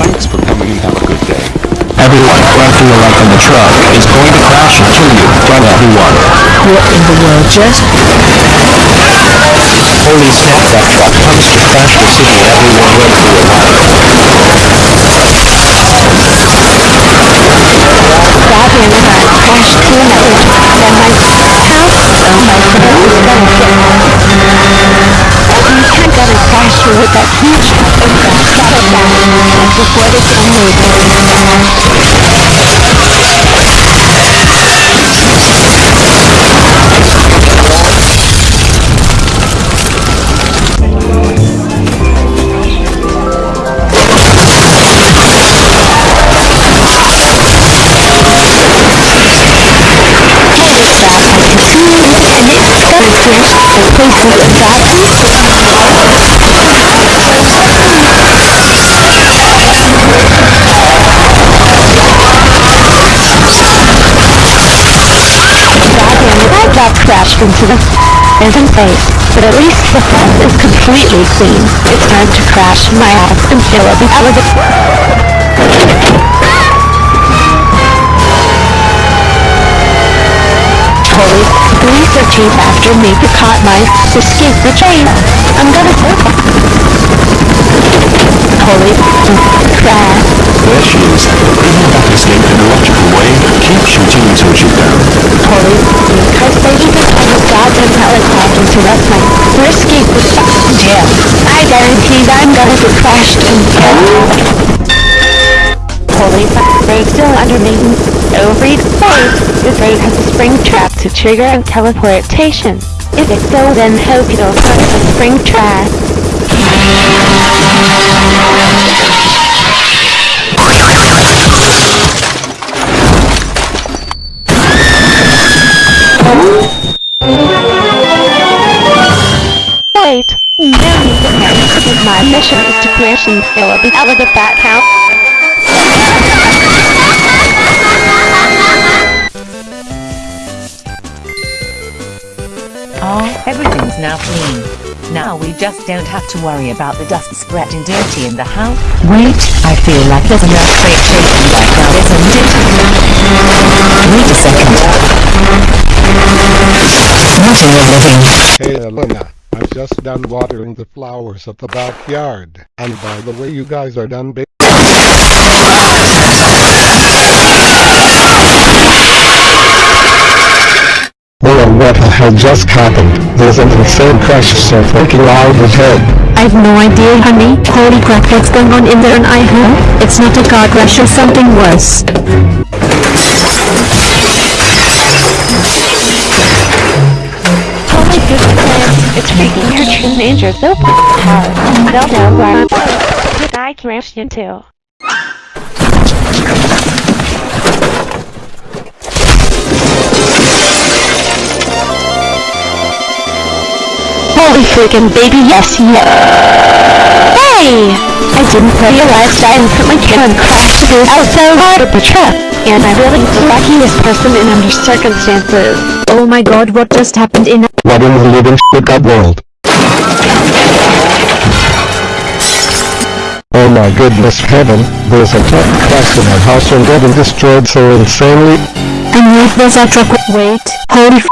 Thanks for coming and have a good day.
Everyone, right to your right on the truck is going to crash and kill you. Run everyone.
What in the world just?
Holy snap, that truck comes to crash the city. Everyone right.
Goddamn it, I crashed and my gonna get can't gonna crash through with that huge. Oh god, settle down. Before they get moved. That Goddamn it, I crashed into the phantom face, but at least the front is completely clean. It's time to crash my ass and fill of the... Holy, police are chasing after me to caught my escape the train. I'm gonna... Holy crap.
There she is. Bringing back escape in a logical way. Keep shooting until she's down.
Holy because they even have a goddamn helicopter to rush my for escape the fucking jail. I guarantee I'm gonna get crashed and killed. Holy they're still under maintenance. Overeat oh, safe. This raid has a spring trap to trigger and teleportation. If it's so, then hope it'll touch the spring trap. Wait, no need to panic because my mission is to crash and fill up out of the bat house.
Now clean. Now we just don't have to worry about the dust spreading dirty in the house. Wait, I feel like there's an earthquake shaking right now, isn't it? Wait a second. What in the living?
Hey Elena, I'm just done watering the flowers of the backyard. And by the way you guys are done
on what had just happened. There's an insane crash so freaking loud ahead.
I've no idea honey. Holy crap what's going on in there and I hope it's not a car crash or something worse. Oh my goodness, it's freaking your teenager so hard. Fell down where I crashed into. Holy freaking baby, yes, yeah. Hey! I didn't realize I instantly came and crashed this out so hard of the truck. And I really the luckiest person in under circumstances.
Oh my god, what just happened in
What in the living shit that world? Oh my goodness heaven, there's a truck crashed in our house and getting destroyed so insanely.
And wait, there's a truck. Wait, holy f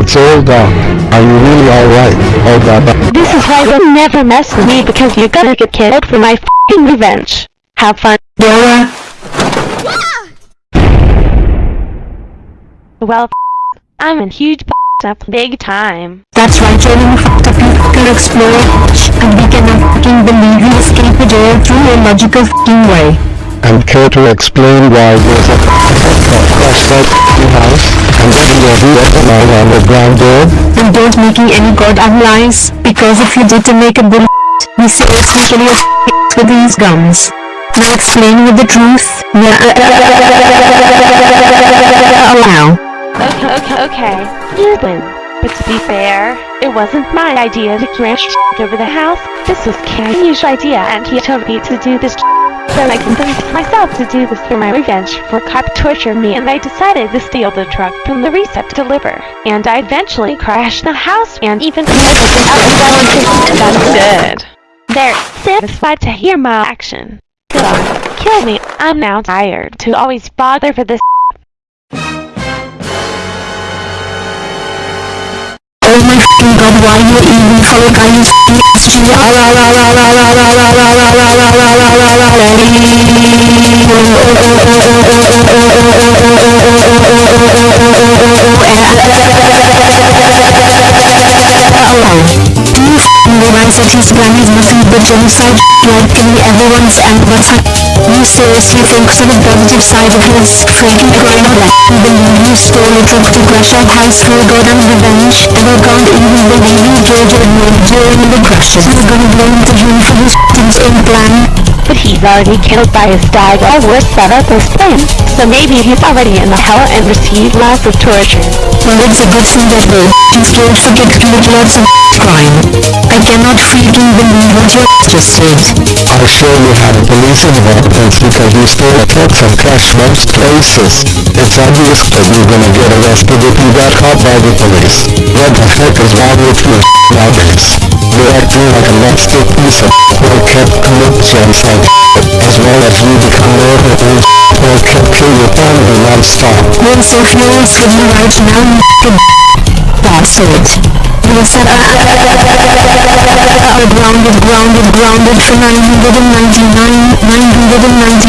it's all gone. Are you really alright? Oh god.
This is why you'll never mess with me because you're gonna get killed for my f***ing revenge. Have fun.
Dora.
Well, f- I'm in huge f- up big time.
That's right, Johnny, you fucked up, you fucking explorer. And we cannot fucking believe you escaped the jail through a logical fucking way.
And care to explain why there's a truck crashed out your house and getting ground?
And don't making any goddamn lies, because if you did to make a bull we seriously kill your with these guns. Now explain with the truth. Wow.
Okay, okay, okay. You win. But to be fair, it wasn't my idea to crash over the house. This was Caillou's idea and he told me to do this so I convinced myself to do this for my revenge for cop torture me and I decided to steal the truck from the reset deliver. And I eventually crashed the house and even it out and That's good. They're satisfied to hear my action. Kill me. I'm now tired to always bother for this
my fucking god, why you even follow Caillou's f***ing Do you that his plan is nothing but genocide, like killing everyone's and what's You seriously think so the positive side of his freaking crime you believe you stole a truck to crash our house for goddamn revenge, and I can't even believe you Georgia ignored during the crashes. You're gonna blame the him for his f***ing plan?
But he's already killed by his dad or worse set up his plan. So maybe he's already in the hell and received lots of torture.
Well, it's a good thing that they f***ing scared forget commit lots of crime. I cannot freaking believe what you just said.
I surely had a police involvement because you stole a truck and crashed most places. It's obvious that you're gonna get arrested if you got caught by the police. What the heck is wrong with you nowadays? You're acting like a monster piece of who kept commit genocide as well as you become more a who kept kill your family non-stop.
I'm so furious with you right now. You were set up are grounded, grounded, grounded for 999, 999,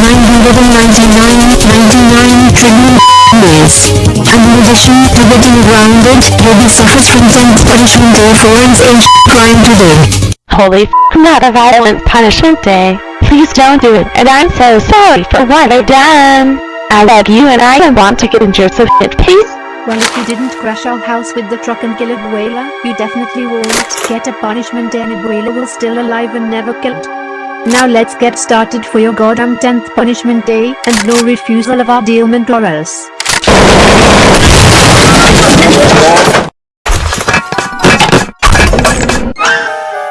999, 99 trillion years. And in addition to getting grounded, you'll be suffered from 10th punishment for one's age crime today.
Holy f not a violent punishment day. Please don't do it, and I'm so sorry for what I've done. I love you and I don't want to get injured so hit please.
Well, if you didn't crash our house with the truck and kill Abuela, you definitely won't get a punishment and Abuela will still alive and never killed. Now let's get started for your goddamn 10th punishment day, and no refusal of our dealment or else.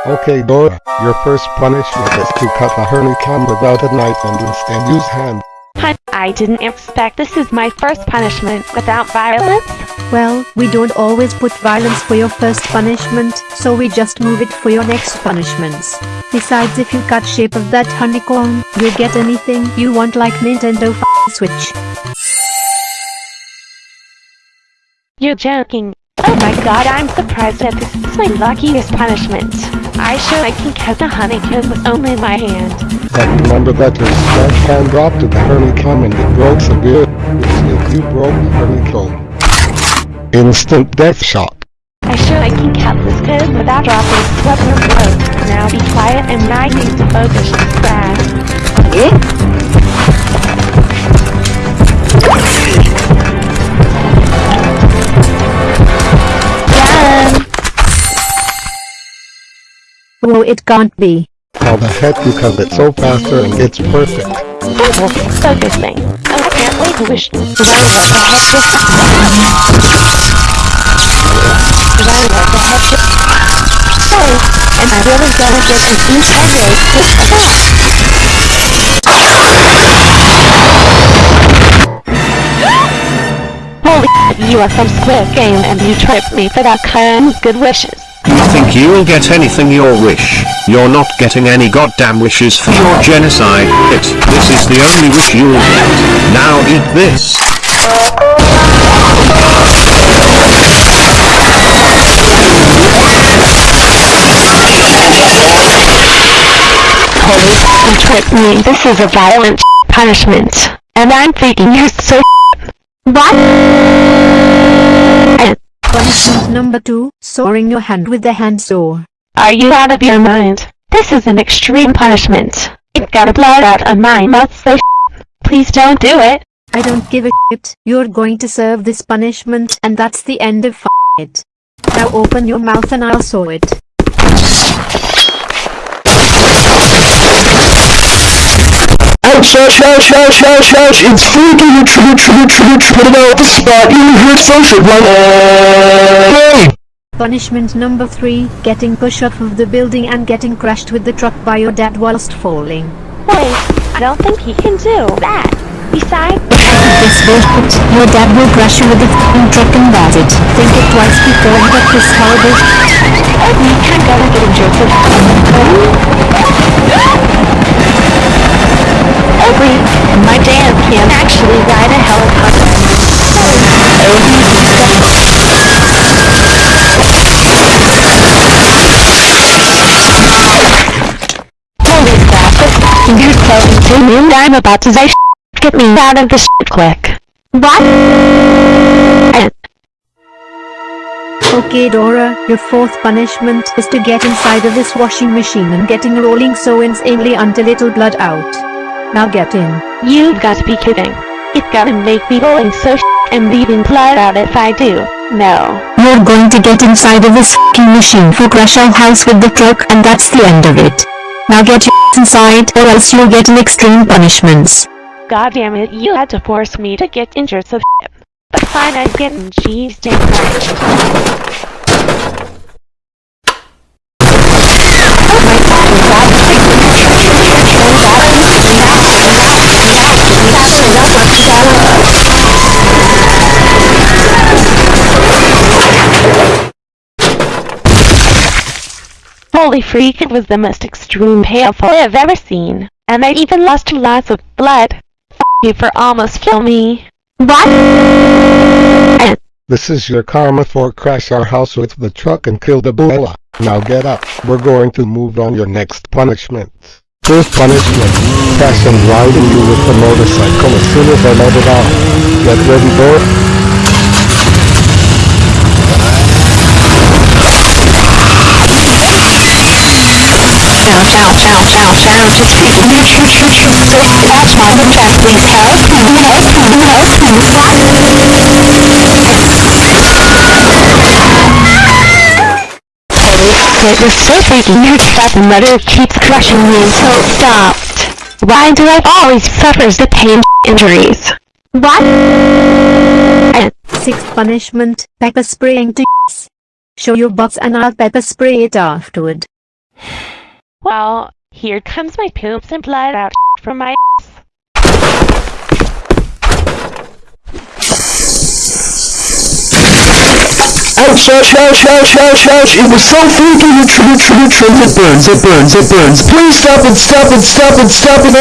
Okay Dora, your first punishment is to cut the honeycomb without a knife and instead use hand.
Hun, I didn't expect this is my first punishment without violence.
Well, we don't always put violence for your first punishment, so we just move it for your next punishments. Besides if you cut shape of that honeycomb, you'll get anything you want like Nintendo f***ing Switch.
You're joking. Oh my god, I'm surprised that this is my luckiest punishment. I sure I can cut the honeycomb with only my hand.
But remember that your strong hand dropped to the honeycomb and it broke so good, if you broke the honeycomb. Instant death shock.
I sure I can cut this code without dropping sweat or blood. Now be quiet and I need to focus this grass.
Whoa, it can't be.
How the heck you cut it so faster and it's perfect.
Simple, focusing. Oh, I can't wait to wish. Well, what the heck just... Well, what the heck just... Sorry, am I really gonna get an integrate just like that? Holy you are from Squid Game and you tripped me for that kind good wishes.
You think you'll get anything your wish? You're not getting any goddamn wishes for your genocide. It, this is the only wish you'll get. Now eat this.
Holy you tripped me. This is a violent punishment. And I'm thinking you're so What?
Punishment number 2, sawing your hand with the hand saw.
Are you out of your mind? This is an extreme punishment. It got a blood out of my mouth so Please don't do it.
I don't give a shit. You're going to serve this punishment and that's the end of it. Now open your mouth and I'll saw it.
Ouch, ouch, ouch, ouch, ouch, ouch, it's freaking true, true, true, true, out the spot, you heard social, like!
Punishment number 3, getting pushed off of the building and getting crashed with the truck by your dad whilst falling.
Wait, I don't think he can do that. Besides,
This bullshit, your dad will crash you with the f***ing truck and that's it. Think it twice before you get this horrible
we can't go and get injured for My dad can't actually ride a helicopter. Holy crap, you're telling to me I'm about to say Get me out of this quick. What?
Okay Dora, your fourth punishment is to get inside of this washing machine and getting rolling so insanely until it'll blood out. Now get in.
You've got to be kidding. It gotta make me going so and leaving blood out if I do. No.
You're going to get inside of this f***ing machine for crash our house with the truck and that's the end of it. Now get your inside or else you'll get an extreme punishments.
God damn it, you had to force me to get injured so But fine, I'm getting cheese damn right. Holy freak, it was the most extreme painful I've ever seen. And I even lost lots of blood. F you for almost kill me. What?
This is your karma for crash our house with the truck and kill the Bella. Now get up, we're going to move on your next punishment. First punishment, crash and driving you with the motorcycle as soon as I let it off. Get ready, boy.
Ouch, it's freaking me, choo, choo, choo, that's my jack, please help, help, It was so freaking weird that the mother keeps crushing me until it stopped. Why do I always suffer the pain injuries? What?
Sixth punishment, pepper spraying to Show your butts and I'll pepper spray it afterward.
Well, here comes my poops and blood out from my
Ouch, ouch, ouch, ouch, ouch, ouch, it was so freaking true, true, true, it burns, it burns, it burns. Please stop it, stop it, stop it, stop it!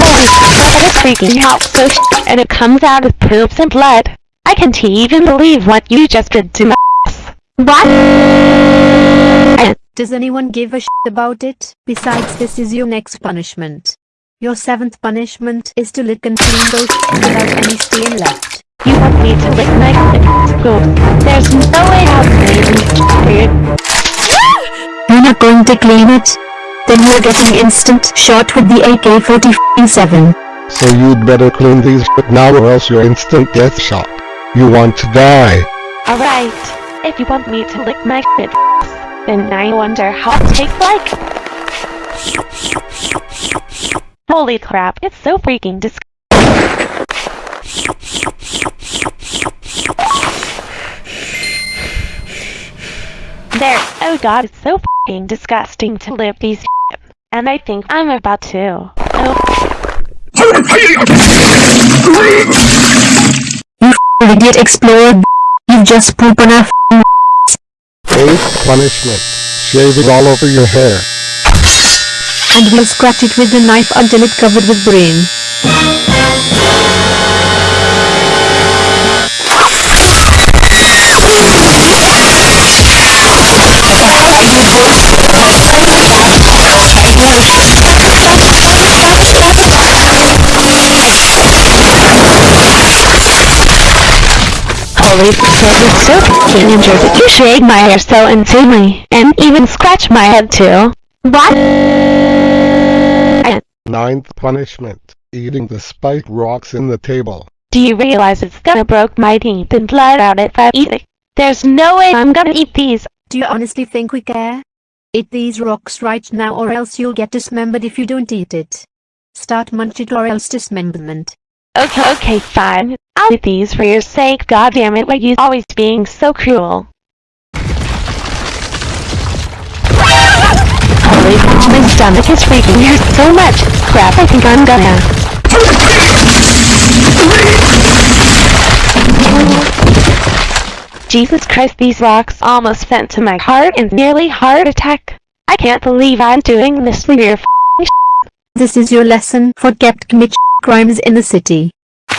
Holy crap, that is freaking out so sh and it comes out with poops and blood. I can't even believe what you just did to my ass. What?
Does anyone give a shit about it? Besides this is your next punishment. Your seventh punishment is to lick and clean those without any stain left.
You want me to lick my go. There's no way I'll clean it.
You're not going to clean it? Then you're getting instant shot with the AK-47.
So you'd better clean these shit now or else you're instant death shot. You want to die.
Alright. If you want me to lick my shit, then I wonder how it tastes like. Holy crap, it's so freaking disgusting. There, oh god, it's so freaking disgusting to live these shit. And I think I'm about to. Oh.
You idiot explorer. You've just pooped on our f***ing
Eighth punishment. Shave it all over your hair.
And we'll scratch it with the knife until it covered with brain.
Holy shit, it's so fucking injured that you shake my hair so insanely, and even scratch my head too. What?
Ninth punishment. Eating the spiked rocks in the table.
Do you realize it's gonna broke my teeth and blood out if I eat it? There's no way I'm gonna eat these.
Do you honestly think we care? Eat these rocks right now or else you'll get dismembered if you don't eat it. Start munch it or else dismemberment.
Okay, okay, fine. I'll eat these for your sake. God damn it, why you always being so cruel? Bitch, my stomach is freaking out so much. Crap, I think I'm gonna. Jesus Christ, these rocks almost sent to my heart and nearly heart attack. I can't believe I'm doing this for your
This is your lesson for kept commit crimes in the city.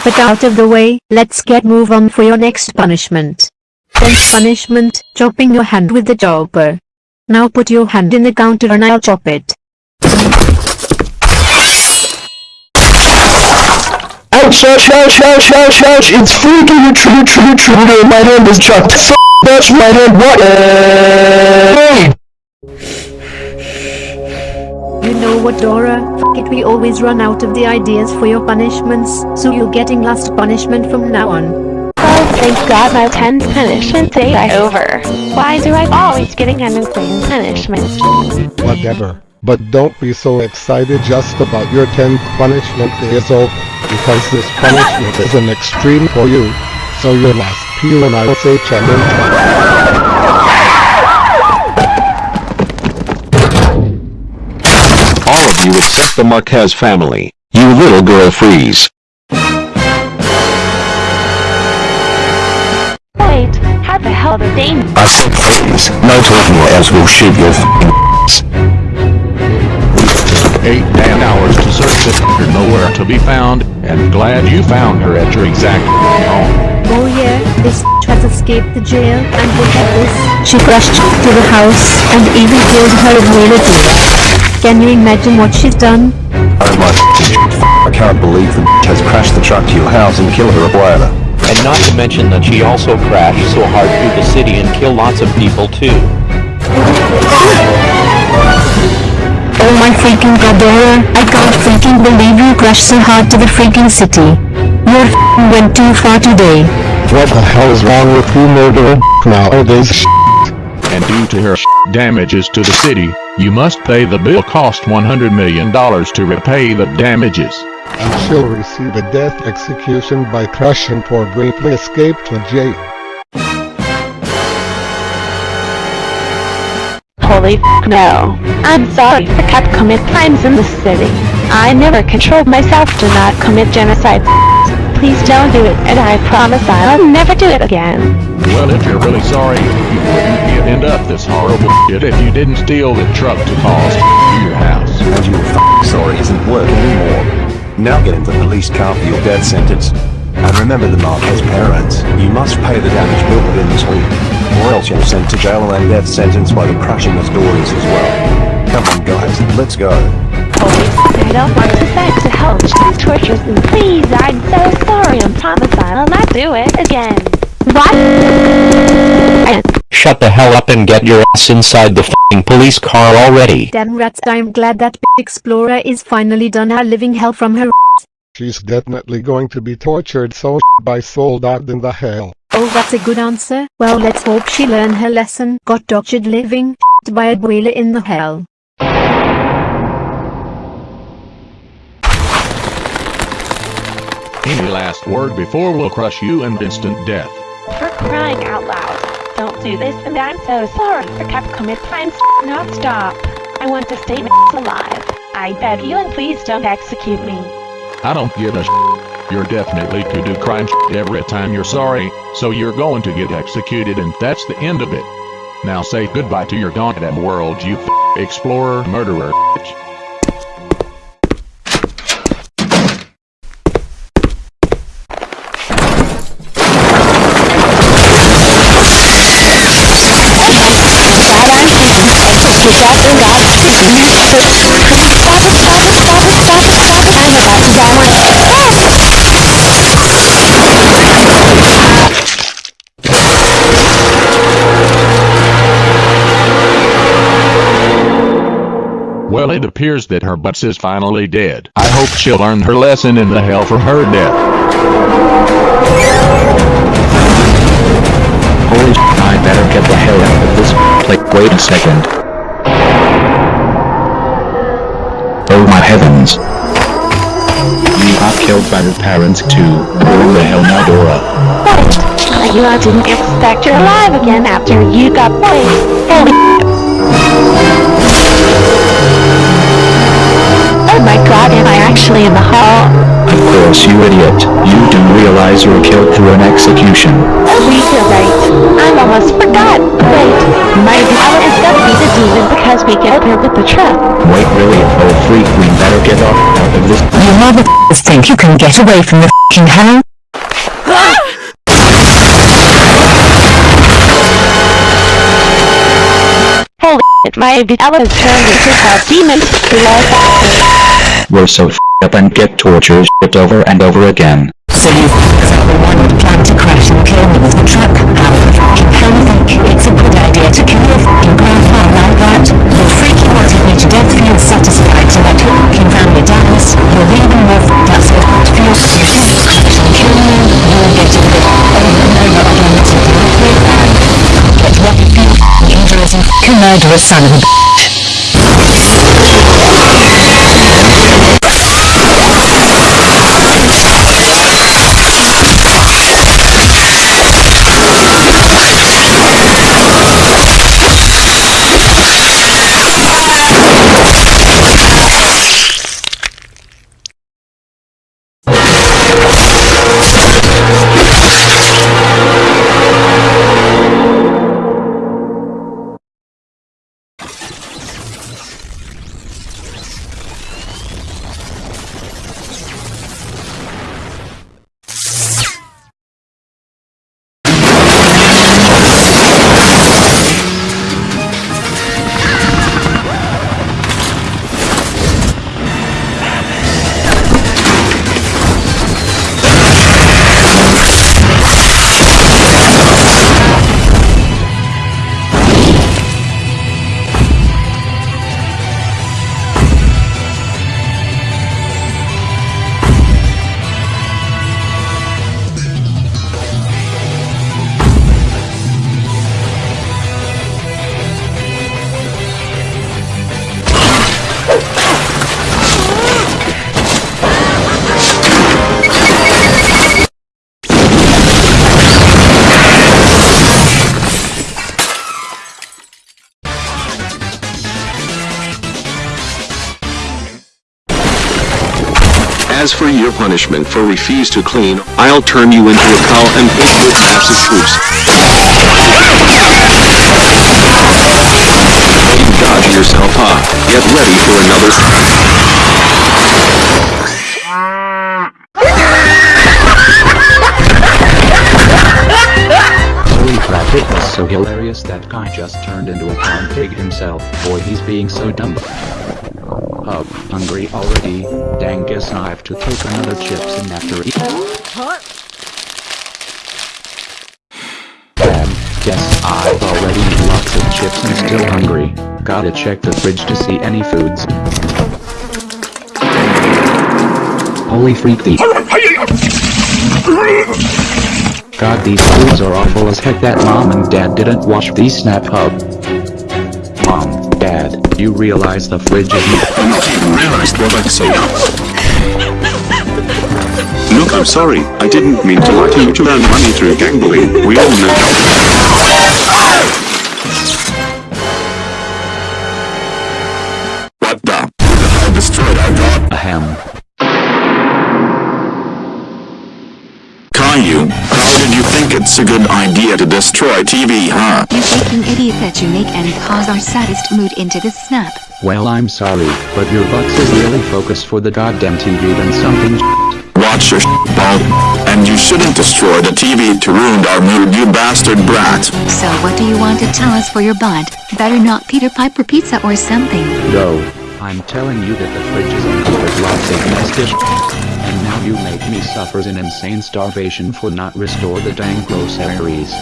But out of the way, let's get move on for your next punishment. Tenth punishment, chopping your hand with the chopper. Now put your hand in the counter and I'll chop it.
Ouch, ouch, ouch, ouch, ouch, ouch, it's freaking true, true, true, my hand is chopped. F that's my hand, what? Hey!
You know what Dora, F it we always run out of the ideas for your punishments, so you're getting last punishment from now on.
Thank God my 10th punishment day is over. Why do I always getting an insane punishment?
Whatever. But don't be so excited just about your 10th punishment day is over. Because this punishment is an extreme for you. So your last peel and I will say challenge.
All of you except the Marquez family. You little girl freeze.
How the hell?
I said please, no talking or else we'll shoot your f***ing
Eight damn hours to search this f***er nowhere to be found, and glad you found her at your exact home.
Oh yeah, this has escaped the jail, and look at this. She crashed to the house, and even killed her relative. Can you imagine what she's done?
Oh my f***ing I can't believe the bitch has crashed the truck to your house and killed her abuela.
And not to mention that she also crashed so hard through the city and killed lots of people too.
Oh my freaking god Dora, I can't freaking believe you crashed so hard to the freaking city. You f***ing went too far today.
What the hell is wrong with you murderer nowadays?
And due to her damages to the city, you must pay the bill cost $100 million to repay the damages.
And she'll receive a death execution by crushing for briefly escape to jail.
Holy f no. I'm sorry for cat commit crimes in the city. I never controlled myself to not commit genocide. Please don't do it, and I promise I'll never do it again.
Well, if you're really sorry, you wouldn't end up this horrible shit if you didn't steal the truck to cause your house.
And your f***ing sorry isn't working anymore. Now get in the police car for your death sentence. And remember the Marquez parents, you must pay the damage bill within this week. Or else you're sent to jail and death sentence by the crushing of daughters as well. Come on guys, let's go.
I don't want to beg to help these tortures me. Please, I'm so sorry. I promise I'll not do it again. What?
Shut the hell up and get your ass inside the f***ing police car already.
Damn rats, I'm glad that explorer is finally done her living hell from her
She's definitely going to be tortured so by soul dogged in the hell.
Oh That's a good answer. Well, let's hope she learned her lesson. Got tortured living by a boiler in the hell.
Any last word before we'll crush you and instant death?
For crying out loud. Don't do this and I'm so sorry for Capcom if I'm not stop. I want to stay alive. I beg you and please don't execute me.
I don't give a sh- You're definitely to do crime every time you're sorry, so you're going to get executed and that's the end of it. Now say goodbye to your goddamn world you explorer murderer
Stop it, stop it, stop it, stop it, stop it. I'm about to die.
Well it appears that her butts is finally dead. I hope she'll learn her lesson in the hell for her death.
Holy I better get the hell out of this place. Wait a second. Heavens. You got killed by your parents too. Who the hell now Dora?
What? You I didn't expect you're alive again after you got poisoned. Holy Oh my god, am I actually in the hall?
Of course you idiot. You do realize you were killed through an execution.
Oh, you're right. I almost forgot. Wait, my power is gonna be the demon because we killed her with the truck.
Wait really? Oh freak, we better get off out of this.
You motherfuckers think you can get away from the fucking hell?
Holy shit, my Vitella has turned into a demon.
We're so f***ed up and get tortured shit over and over again.
So you are the one who plan to crash and kill me with the truck? How the fucking hell you think it's a good idea to kill your fucking grandpa like that? The freaking you wanted me to death feels satisfied to let your fucking family dies. You're even more f***ed up so it feels you think crash and kill me. You're getting it over and over again until you're bad. Get what you feel injuries and fucking murderous son of a bitch.
As for your punishment for refuse to clean, I'll turn you into a cow and pig with massive troops. You yourself up. Get ready for another.
Holy crap it was so hilarious that guy just turned into a clown pig himself. Boy he's being so dumb. Oh, hungry already. Dang guess I have to take another chips and after eat. Damn, guess I've already eaten lots of chips and still hungry. Gotta check the fridge to see any foods. Holy freak the- God these foods are awful as heck that mom and dad didn't wash these snap hub. Mom, you realize the fridge is
I'm not even realized what I'd say. Look, I'm sorry. I didn't mean to lie to you to earn money through gambling. We all know
it's a good idea to destroy TV, huh?
You freaking idiot that you make and cause our saddest mood into this snap.
Well I'm sorry, but your butts is really focused for the goddamn TV than something
Watch your ball. And you shouldn't destroy the TV to ruin our mood, you bastard brat.
So what do you want to tell us for your butt? Better not Peter Piper pizza or something.
No, I'm telling you that the fridge is empty with lots of nasty And now you make me suffer an insane starvation for not restore the dang groceries.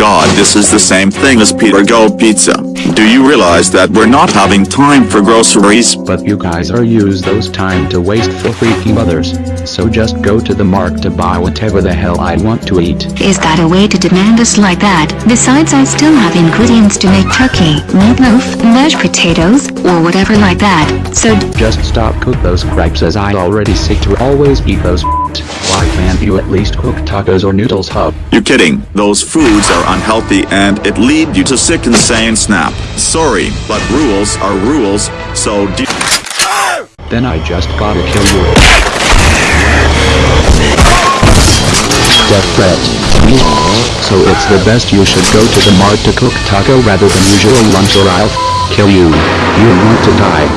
My god, this is the same thing as Peter Go Pizza. Do you realize that we're not having time for groceries?
But you guys are use those time to waste for freaking others. So just go to the mark to buy whatever the hell I want to eat.
Is that a way to demand us like that? Besides I still have ingredients to make turkey, meatloaf, mashed potatoes, or whatever like that. So
Just stop cook those cripes as I already sick to always eat those Why can't you at least cook tacos or noodles hub?
You're kidding? Those foods are unhealthy and it lead you to sick insane snap. Sorry, but rules are rules, so do
Then I just gotta kill you. Death threat. So it's the best you should go to the mart to cook taco rather than usual lunch or I'll kill you. You want to die.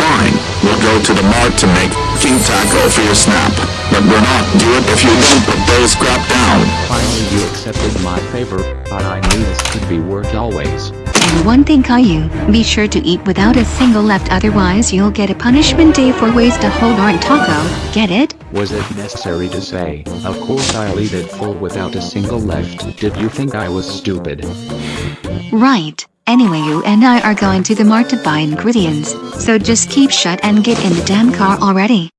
Fine, we'll go to the mart to make king taco for your snap. But we're not do it if you don't put those crap down.
Finally you accepted my favor, but I knew this could be worked always.
And one thing Caillou, be sure to eat without a single left otherwise you'll get a punishment day for waste a whole darn taco, get it?
Was it necessary to say, of course I'll eat it full without a single left. Did you think I was stupid?
Right. Anyway you and I are going to the mart to buy ingredients, so just keep shut and get in the damn car already.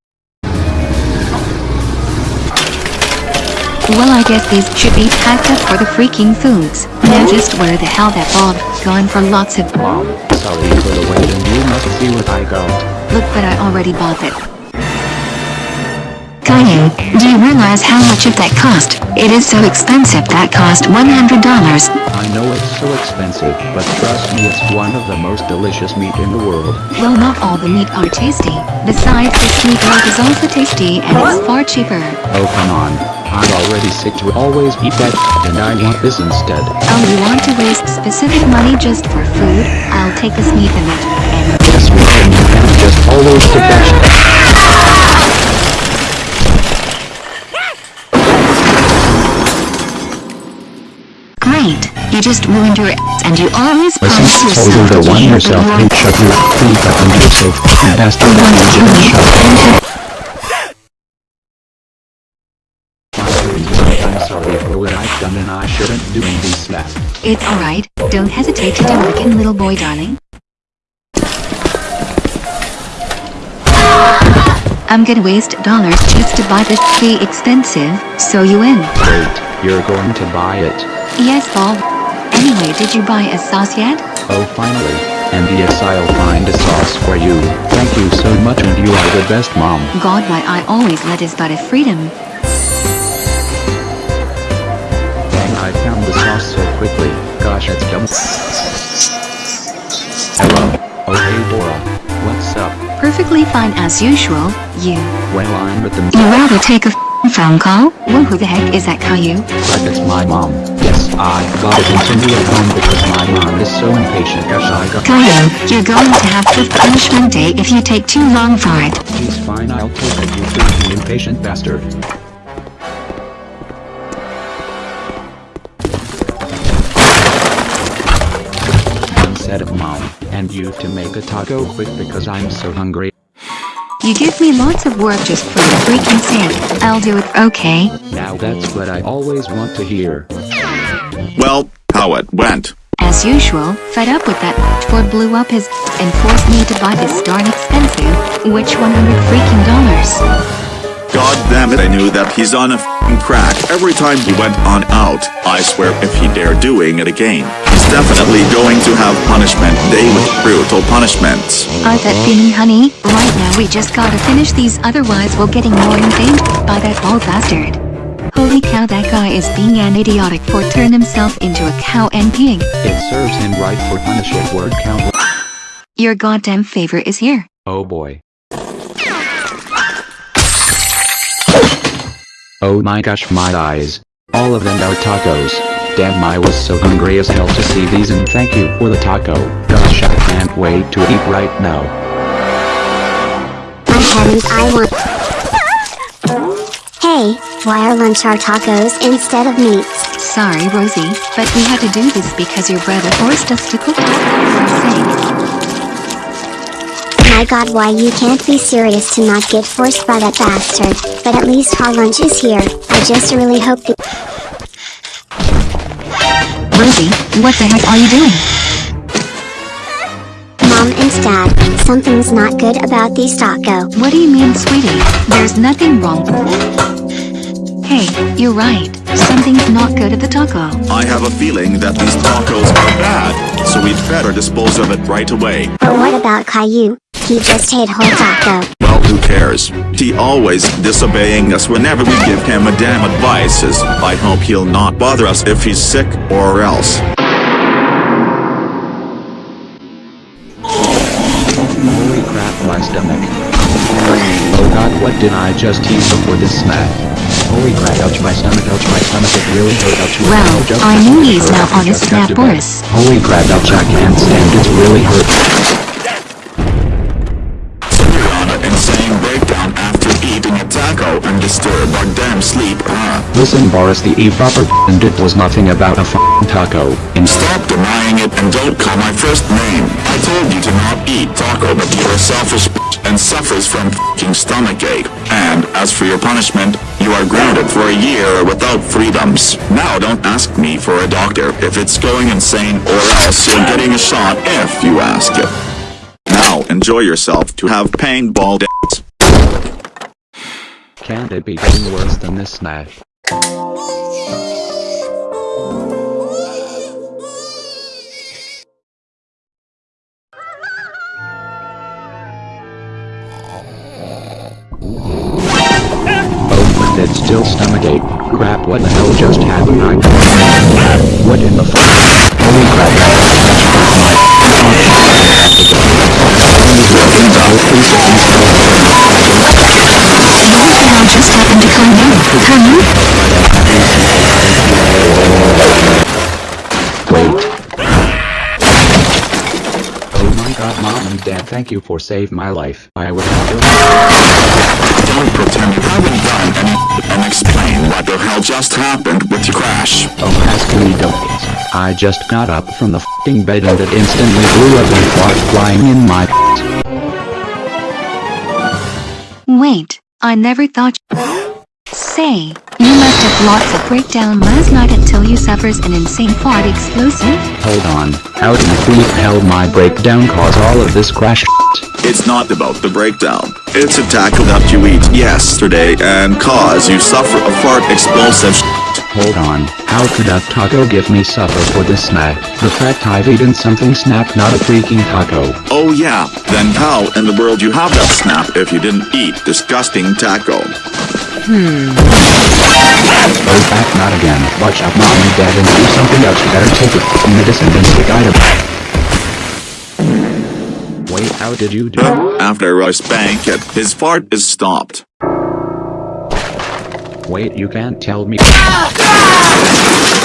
Well I guess these should be packed up for the freaking foods. Now just where the hell that Bob gone for lots of
Mom, sorry for the wait and you must see what I got.
Look but I already bought it. Caillou, do you realize how much of that cost? It is so expensive that cost $100.
I know it's so expensive, but trust me it's one of the most delicious meat in the world.
Well not all the meat are tasty. Besides this meatloaf is also tasty and it's far cheaper.
Oh come on. I'm already sick to always eat that and I want this instead.
Oh you want to waste specific money just for food? I'll take this sneak in it. And
Guess what? You can just always the that sh-
great. You just ruined your ass and you always promise yourself
you to
that
one yourself, hey shut your feet up and you're so f***ing bastard
want
that
to
you
kill
just shut
and
I'm sorry for what I've done and I shouldn't do these slap.
It's alright, don't hesitate to do it little boy darling. I'm gonna waste dollars just to buy this be expensive, so you win.
Wait, you're going to buy it?
Yes Bob. Anyway did you buy a sauce yet?
Oh finally. And yes I'll find a sauce for you. Thank you so much and you are the best mom.
God why I always let his butt of freedom.
Dang I found the sauce so quickly. Gosh it's dumb. Hello. Oh hey Dora. What's up?
Perfectly fine as usual, you.
Well I'm with the
You rather take a phone call? Well who the heck is that Caillou?
But it's my mom. I got it into at home because my mom is so impatient as I got
Caillou, you're going to have fifth punishment day if you take too long for it.
He's fine, I'll take it, you freaking impatient bastard. One set of mom, and you to make a taco quick because I'm so hungry.
You give me lots of work just for your freaking sake. I'll do it, okay?
Now that's what I always want to hear.
Well, how it went.
As usual, fed up with that Ford blew up his and forced me to buy this darn expensive, which 100 freaking dollars.
God damn it, I knew that he's on a f***ing crack every time he went on out. I swear if he dare doing it again, he's definitely going to have punishment day with brutal punishments.
I that feeling honey, right now we just gotta finish these otherwise we're getting more inflamed by that bald bastard. Holy cow that guy is being an idiotic for turn himself into a cow and pig.
It serves him right for punish it word count.
Your goddamn favor is here.
Oh boy. Oh my gosh my eyes. All of them are tacos. Damn I was so hungry as hell to see these and thank you for the taco. Gosh I can't wait to eat right now.
My heavens, I want. Hey, why are lunch our tacos instead of meats?
Sorry Rosie, but we had to do this because your brother forced us to cook tacos.
for My god, why you can't be serious to not get forced by that bastard, but at least our lunch is here. I just really hope the-
Rosie, what the heck are you doing?
Mom and Dad, something's not good about these taco.
What do you mean sweetie? There's nothing wrong. Hey, you're right. Something's not good at the taco.
I have a feeling that these tacos are bad, so we'd better dispose of it right away.
But what about Caillou? He just ate whole taco.
Well, who cares? He always disobeying us whenever we give him a damn advices. I hope he'll not bother us if he's sick or else.
Holy crap my stomach. Oh god what did I just eat before this snack? Holy crap ouch my stomach ouch my stomach it really hurt ouch
Well,
ouch, ouch,
I
ouch,
knew he's now on his snap Boris.
Holy crap ouch I can't stand it's really hurt.
Disturb our damn sleep, huh?
Listen Boris the e-proper and it was nothing about a f***ing taco. And
Stop denying it and don't call my first name. I told you to not eat taco but you're a selfish bitch and suffers from f***ing stomachache. And as for your punishment, you are grounded for a year without freedoms. Now don't ask me for a doctor if it's going insane or else you're getting a shot if you ask it. Now enjoy yourself to have paintball dance.
Can't it be getting worse than this? Oh, it's still stomachache. Crap, what the hell just happened? I What in the fuck? Holy crap, my have to go.
Hell just happened to Caillou? Caillou?
Wait. Oh my god, mom and dad, thank you for saving my life. I would have killed
Don't pretend you haven't done any and explain what the hell just happened with your crash.
Oh, ask me don't. I just got up from the f***ing bed and it instantly blew up and fart flying in my
Wait, I never thought. Say, you must have lots of breakdown last night until you suffers an insane fart explosive.
Hold on, how in the bleep hell my breakdown cause all of this crash
It's not about the breakdown. It's a taco that you eat yesterday and cause you suffer a fart explosive
Hold on, how could a taco give me supper for this snack? The fact I've eaten something snack not a freaking taco.
Oh yeah, then how in the world you have that snap if you didn't eat disgusting taco?
Hmm.
Oh back not again. Watch out mom and dad and do something else. You better take f***ing medicine and stick item. Wait, how did you do?
After I spank it, his fart is stopped.
Wait, you can't tell me.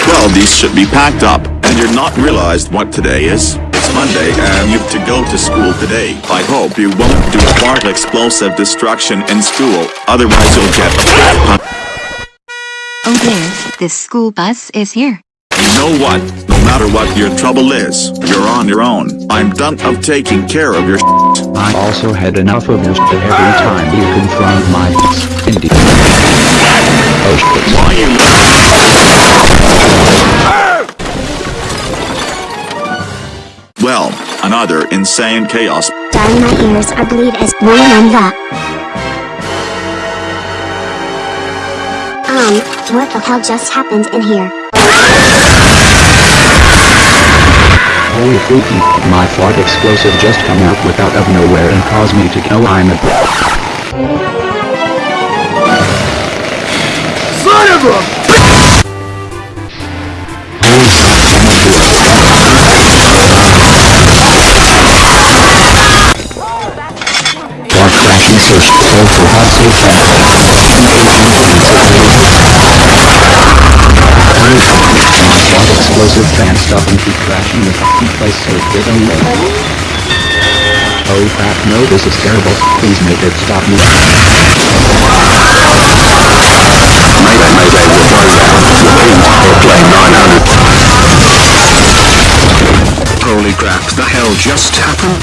Well, these should be packed up, and you're not realized what today is. It's Monday, and you've to go to school today. I hope you won't do a fart explosive destruction in school, otherwise you'll get a bad pun-
Oh dear, this school bus is here.
You know what? No matter what your trouble is, you're on your own. I'm done of taking care of your shit.
I also had enough of your shit every time you confront my Indeed.
Well, another insane chaos.
Darn my ears are bleed as one on the.
Um, what the hell just happened in here?
Holy freaky, my fart explosive just come out without of nowhere and caused me to go I'm a
Son of a
Fart crashing search so for hot safe My explosive can't stop and keep crashing the fucking place so it did away. Oh crap no this is terrible, please make it stop me.
Mayday, mayday, we're down. Repeat, airplane 900. Holy crap, the hell just happened?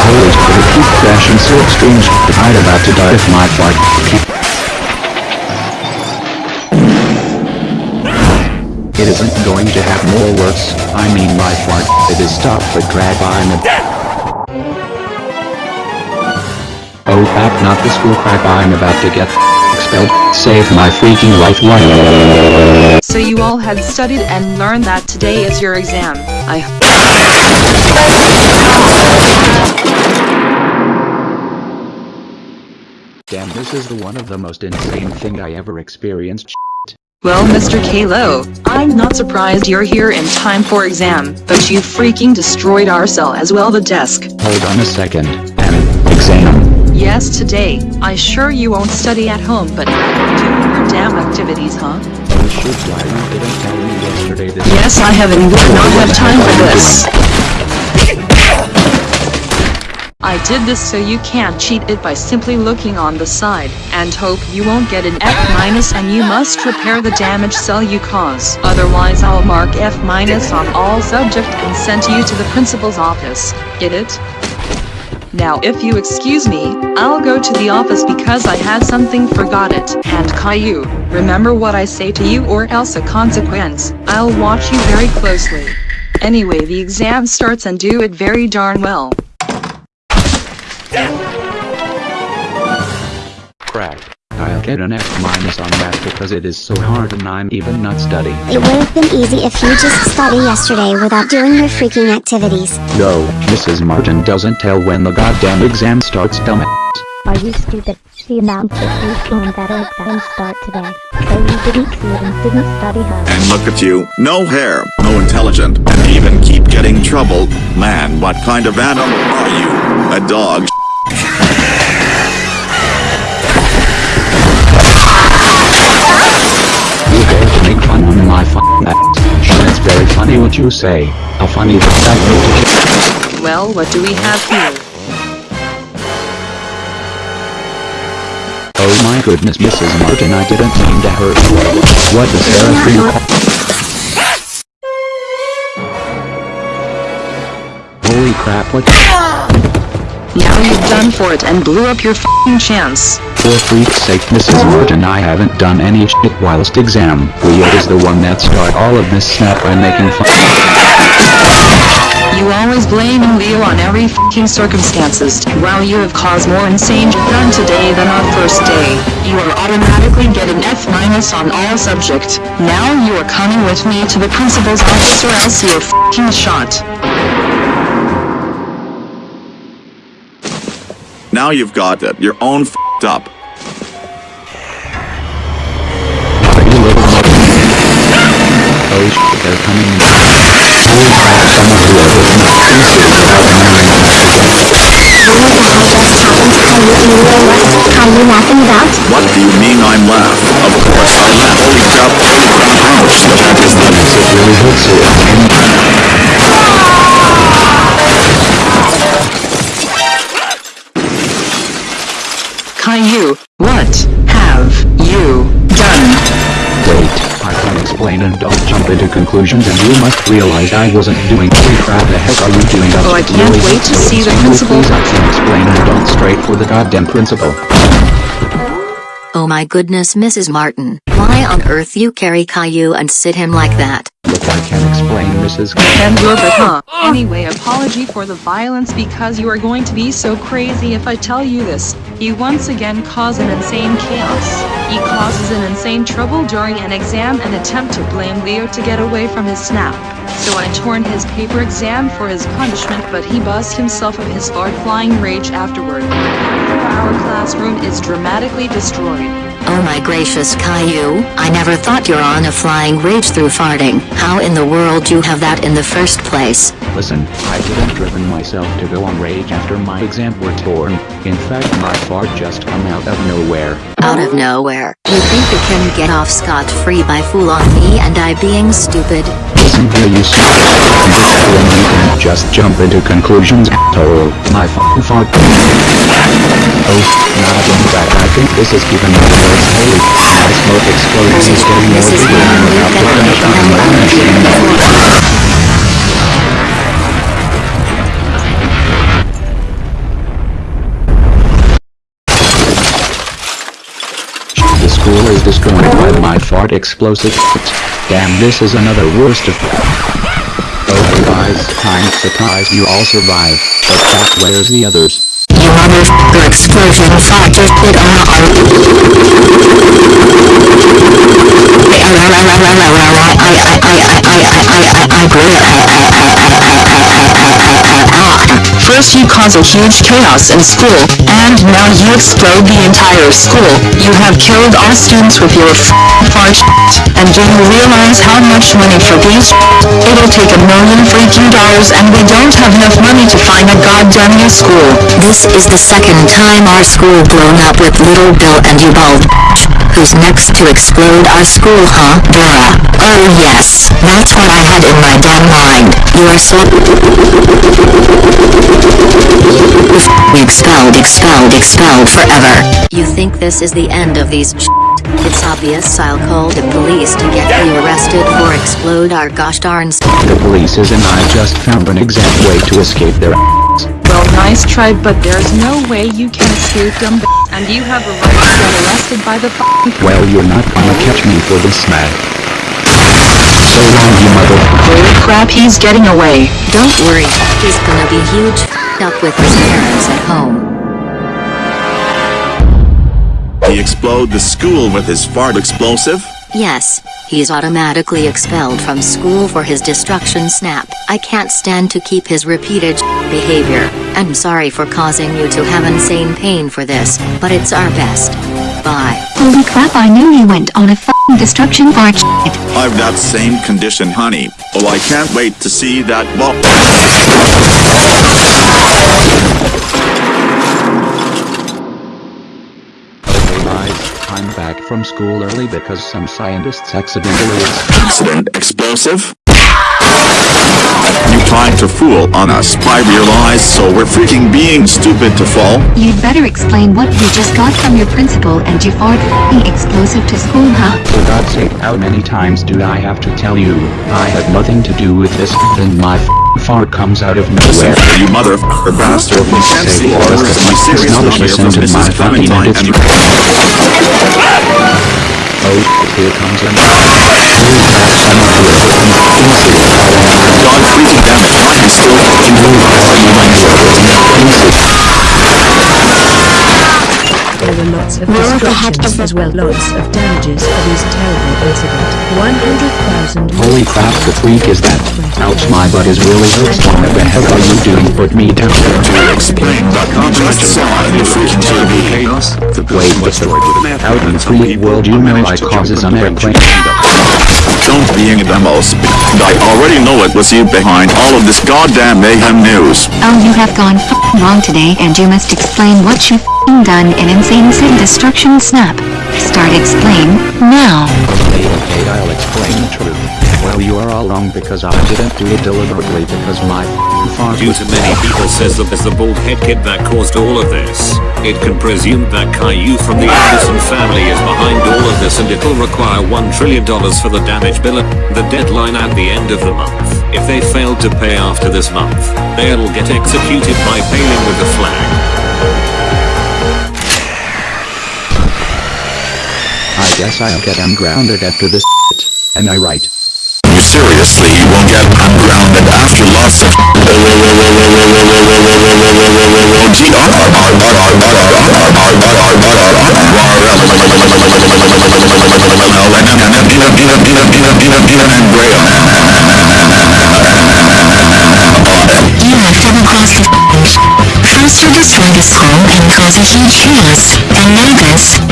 Holy it keep crashing so extreme sh- I'd about to die if my can't. It isn't going to have more worse, I mean my fart, it is stopped but crap I'm a Oh crap not the school crap I'm about to get expelled, save my freaking life
So you all had studied and learned that today is your exam. I
Damn this is the one of the most insane thing I ever experienced
Well, Mr. Caillou, I'm not surprised you're here in time for exam, but you freaking destroyed our cell as well the desk.
Hold on a second, an exam.
Yes, today. I sure you won't study at home, but do your damn activities, huh?
Why you didn't tell me yesterday this
Yes, I have and would not have time for this. I did this so you can't cheat it by simply looking on the side, and hope you won't get an F minus and you must repair the damage cell you cause. Otherwise I'll mark F minus on all subject and send you to the principal's office. Get it? Now if you excuse me, I'll go to the office because I had something forgot it. And Caillou, remember what I say to you or else a consequence. I'll watch you very closely. Anyway the exam starts and do it very darn well.
Crap. I'll get an F minus on that because it is so hard and I'm even not studying.
It would have been easy if you just study yesterday without doing your freaking activities.
No, Mrs. Martin doesn't tell when the goddamn exam starts dumbass.
Are you stupid? She announced this weekend that our exams start today. So you didn't see it and didn't study hard.
And look at you, no hair, no intelligent, and even keep getting trouble. Man, what kind of animal are you? A dog?
you say. How funny that that
Well, what do we have here?
Oh my goodness Mrs. Martin I didn't mean to hurt you. What the Seraphim Holy crap what
Now you've done for it and blew up your f***ing chance.
For freak's sake Mrs. Martin I haven't done any shit whilst exam. Leo is the one that started all of this snap by making fun
You always blaming Leo on every f***ing circumstances. While you have caused more insane shit done today than our first day, you are automatically getting F minus on all subject. Now you are coming with me to the principal's office or else you're f***ing shot.
Now you've got it, you're own f***ed up.
Oh shit they're coming in. A thesis about marrying
What the what? Are you laughing about?
What do you mean I'm laugh? Of course I laugh. Holy crap, holy crap, the heck is that?
It really hurts so
Caillou, what have you done?
Wait, I can explain and don't jump into conclusions and you must realize I wasn't doing holy crap the heck are you doing
Oh, I can't
really
wait to see the principal.
Please I can explain and don't straight for the goddamn principal.
Oh my goodness Mrs. Martin, why on earth you carry Caillou and sit him like that?
I can explain Mrs.
Wilbur, huh? Anyway, apology for the violence because you are going to be so crazy if I tell you this. You once again cause an insane chaos. He causes an insane trouble during an exam and attempt to blame Leo to get away from his snap. So I torn his paper exam for his punishment but he buzzed himself of his fart flying rage afterward. Our classroom is dramatically destroyed.
Oh my gracious Caillou, I never thought you're on a flying rage through farting. How in the world you have that in the first place?
Listen, I didn't driven myself to go on rage after my exam were torn. In fact my fart just come out of nowhere.
Out of nowhere. You think you can get off scot-free by fool on me and I being stupid?
You and this you can just jump into conclusions total. My f***ing fart. Oh, not again that I think this is even more worse. Holy my smoke is getting more bigger and about to finish on my machine. The school is destroyed by my fart explosive. Damn this is another worst of Oh guys, I'm surprised you all survive. But chat where's the others?
You motherfucker explosion fart just did
First you cause a huge chaos in school, and now you explode the entire school. You have killed all students with your f***ing. And do you realize how much money for these? It'll take a million freaking dollars and we don't have enough money to find a goddamn new school.
This is the second time our school blown up with Little Bill and you bald bitch. Who's next to explode our school, huh? Dora. Oh yes, that's what I had in my damn mind. You are so... We expelled, expelled, expelled forever. You think this is the end of these shit? It's obvious I'll call the police to get you arrested for explode our gosh darn
The police is and I just found an exact way to escape their ass.
Well, nice try, but there's no way you can escape them, and you have a right to get arrested by the f***ing
Well you're not gonna catch me for this man. So long you mother...
Holy crap, he's getting away.
Don't worry, he's gonna be huge f***ed up with his parents at home.
He explode the school with his fart explosive?
Yes, he's automatically expelled from school for his destruction snap. I can't stand to keep his repeated behavior. I'm sorry for causing you to have insane pain for this, but it's our best. Bye.
Holy crap, I knew you went on a f***ing destruction fart shit.
I've that same condition honey. Oh I can't wait to see that ball.
Okay I'm back from school early because some scientists accidentally
Accident explosive? You trying to fool on us I realize so we're freaking being stupid to fall?
You'd better explain what you just got from your principal and you fart f***ing explosive to school, huh?
For God's sake, how many times do I have to tell you? I had nothing to do with this, then my f***ing fart comes out of nowhere.
You motherfucker bastard. You can't see or is my serious
Not
here from
to my
Mrs.
fucking
Clementine and
Oh, here comes an... Holy crap, some of you are fucking pieces.
God freaking damn it, is still fucking moving? Are you my
There were lots of
Where the
destructions as well lots of damages for this terrible incident. 100,000
Holy crap, the freak is that? Ouch, my butt is really hurts. What the hell are you doing? Put me down.
To explain the context of the freaking TV.
Wait, what's the... Out in the free world you know I causes an airplane.
Don't be a demos. I already know it was you behind all of this goddamn mayhem news.
Oh, you have gone f***ing wrong today and you must explain what you f***ing done in Insane City Destruction Snap. Start explain, now.
Okay, okay, I'll explain the truth. Well, you are all wrong because I didn't do it deliberately because my f***ing fart
Due
was...
to many people says that it's the bald head kid that caused all of this. It can presume that Caillou from the Anderson family is behind all of this and it'll require $1 trillion for the damage bill the deadline at the end of the month. If they fail to pay after this month, they'll get executed by paling with a flag.
I guess I'll get ungrounded after this shit. Am I right?
You seriously will get
ungrounded after lots of First you destroy this home and cause a huge chaos, and then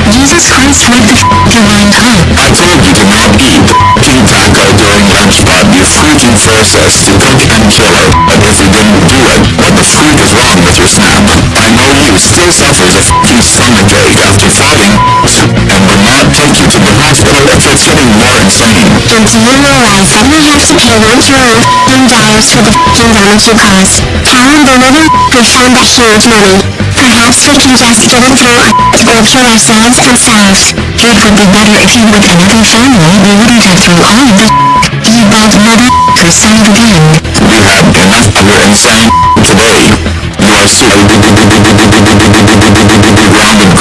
Jesus Christ what the f*** you mind huh?
I told you to not eat the f***ing taco during lunch but you freaking forced us to cook and kill it. But if we didn't do it, what the freak is wrong with your snap? I know you still suffers a f***ing stomachache after fighting and will not take you to the hospital if it's getting more insane.
And do you realize that we have to pay one own f***ing dollars for the f***ing damage you caused? Cal and the little we found that huge money. Perhaps we can just get it through or kill ourselves and selves.
It would be better if you were another family we wouldn't have through all of the You bald mother son of a gun.
We had enough of your insane today. You are so grounded, grounded,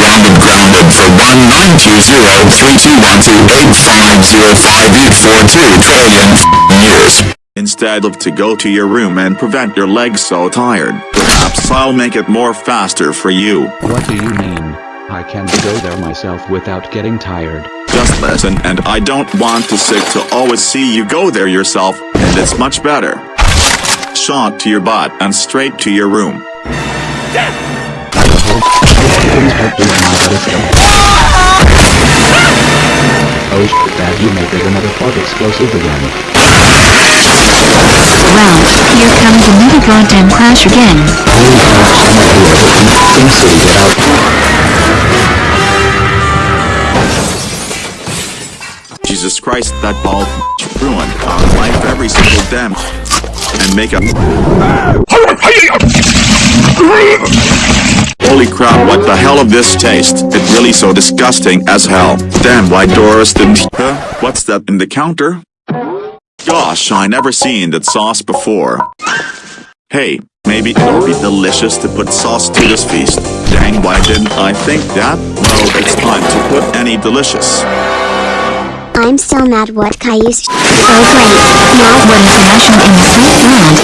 grounded for 192032128505842 trillion years.
Instead of to go to your room and prevent your legs so tired, perhaps I'll make it more faster for you.
What do you mean? I can't go there myself without getting tired.
Just listen and I don't want to sick to always see you go there yourself, and it's much better. Shot to your butt and straight to your room.
Oh shit, Dad, you made it another fog explosive again.
Well, here comes another goddamn crash again.
Jesus Christ, that ball ruined our life every single damn and make a Holy crap, what the hell of this taste? It really so disgusting as hell. Damn, why Doris didn't- Huh? What's that in the counter? Gosh, I never seen that sauce before. Hey, maybe it'll be delicious to put sauce to this feast. Dang, why didn't I think that? Well, it's time to put any delicious.
I'm still mad. What Caillou Oh great, now
What is mashing in the sweet world?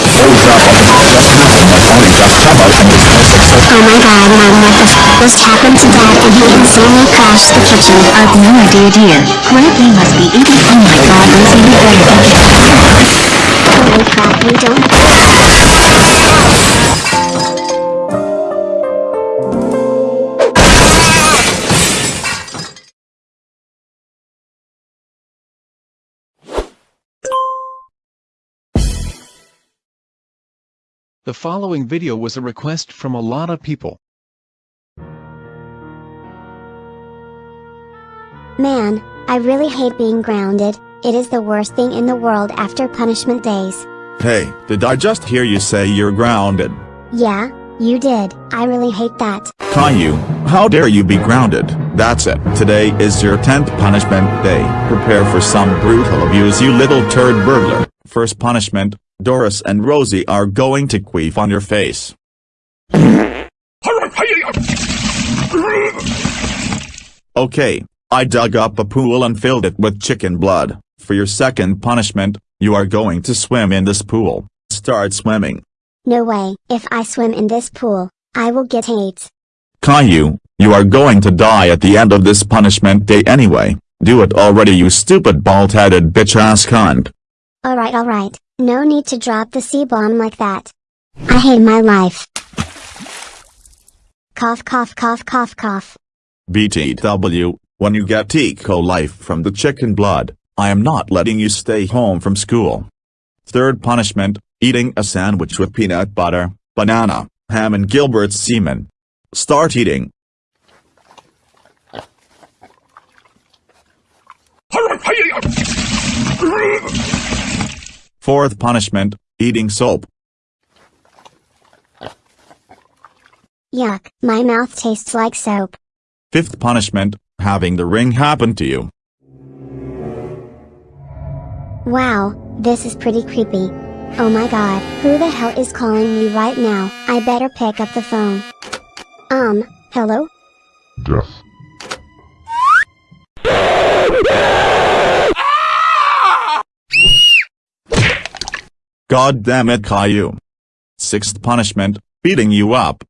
Oh my god. Mom what the f just happened to dad and he insanely crashed the kitchen.
I've no idea dear. Grandpa must be eating? Oh my god. Lizzie you better it.
Holy crap. We don't
The following video was a request from a lot of people.
Man, I really hate being grounded. It is the worst thing in the world after punishment days.
Hey, did I just hear you say you're grounded?
Yeah, you did. I really hate that.
Caillou, how dare you be grounded? That's it. Today is your 10th punishment day. Prepare for some brutal abuse you little turd burglar. First punishment, Doris and Rosie are going to queef on your face. Okay, I dug up a pool and filled it with chicken blood. For your second punishment, you are going to swim in this pool. Start swimming.
No way, if I swim in this pool, I will get AIDS.
Caillou, you are going to die at the end of this punishment day anyway. Do it already you stupid bald-headed bitch-ass cunt.
Alright alright, no need to drop the C-bomb like that. I hate my life. Cough cough cough cough cough.
BTW, when you get eco life from the chicken blood, I am not letting you stay home from school. Third punishment, eating a sandwich with peanut butter, banana, ham and Gilbert's semen. Start eating. Fourth punishment, eating soap.
Yuck, my mouth tastes like soap.
Fifth punishment, having the ring happen to you.
Wow, this is pretty creepy. Oh my god, who the hell is calling me right now? I better pick up the phone. Um, hello?
Yes.
God damn it Caillou. Sixth punishment, beating you up.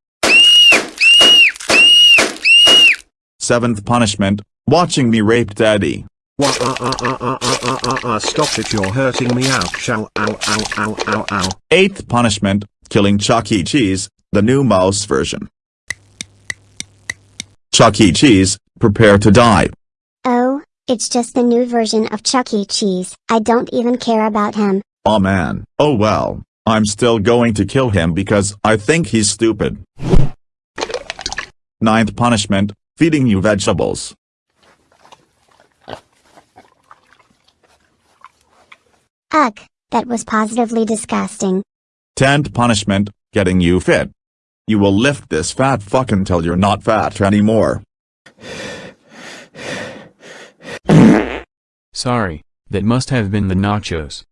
Seventh punishment, watching me rape daddy.
What? Uh, uh, uh, uh, uh, uh, uh, uh, stop it, you're hurting me. Ouch, ow, ow, ow, ow, ow, ow.
Eighth punishment, killing Chuck E. Cheese, the new mouse version. Chuck E. Cheese, prepare to die.
Oh, it's just the new version of Chuck E. Cheese. I don't even care about him.
Oh man. Oh well. I'm still going to kill him because I think he's stupid. Ninth punishment, feeding you vegetables.
Ugh, that was positively disgusting.
Tenth punishment, getting you fit. You will lift this fat fuck until you're not fat anymore.
Sorry, that must have been the nachos.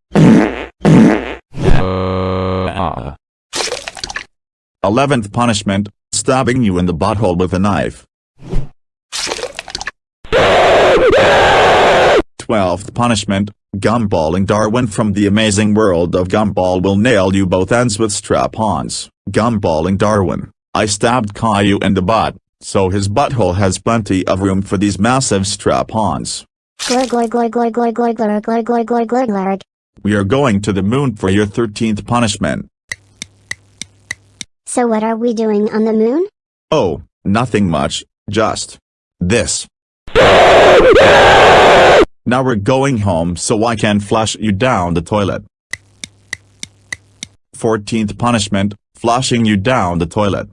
Uh,
Eleventh punishment, stabbing you in the butthole with a knife. Twelfth punishment, Gumball and Darwin from the amazing world of Gumball will nail you both ends with strap-ons. Gumball and Darwin, I stabbed Caillou in the butt, so his butthole has plenty of room for these massive strap-ons. We are going to the moon for your thirteenth punishment.
So what are we doing on the moon?
Oh, nothing much, just this. Now we're going home so I can flush you down the toilet. 14th punishment, flushing you down the toilet.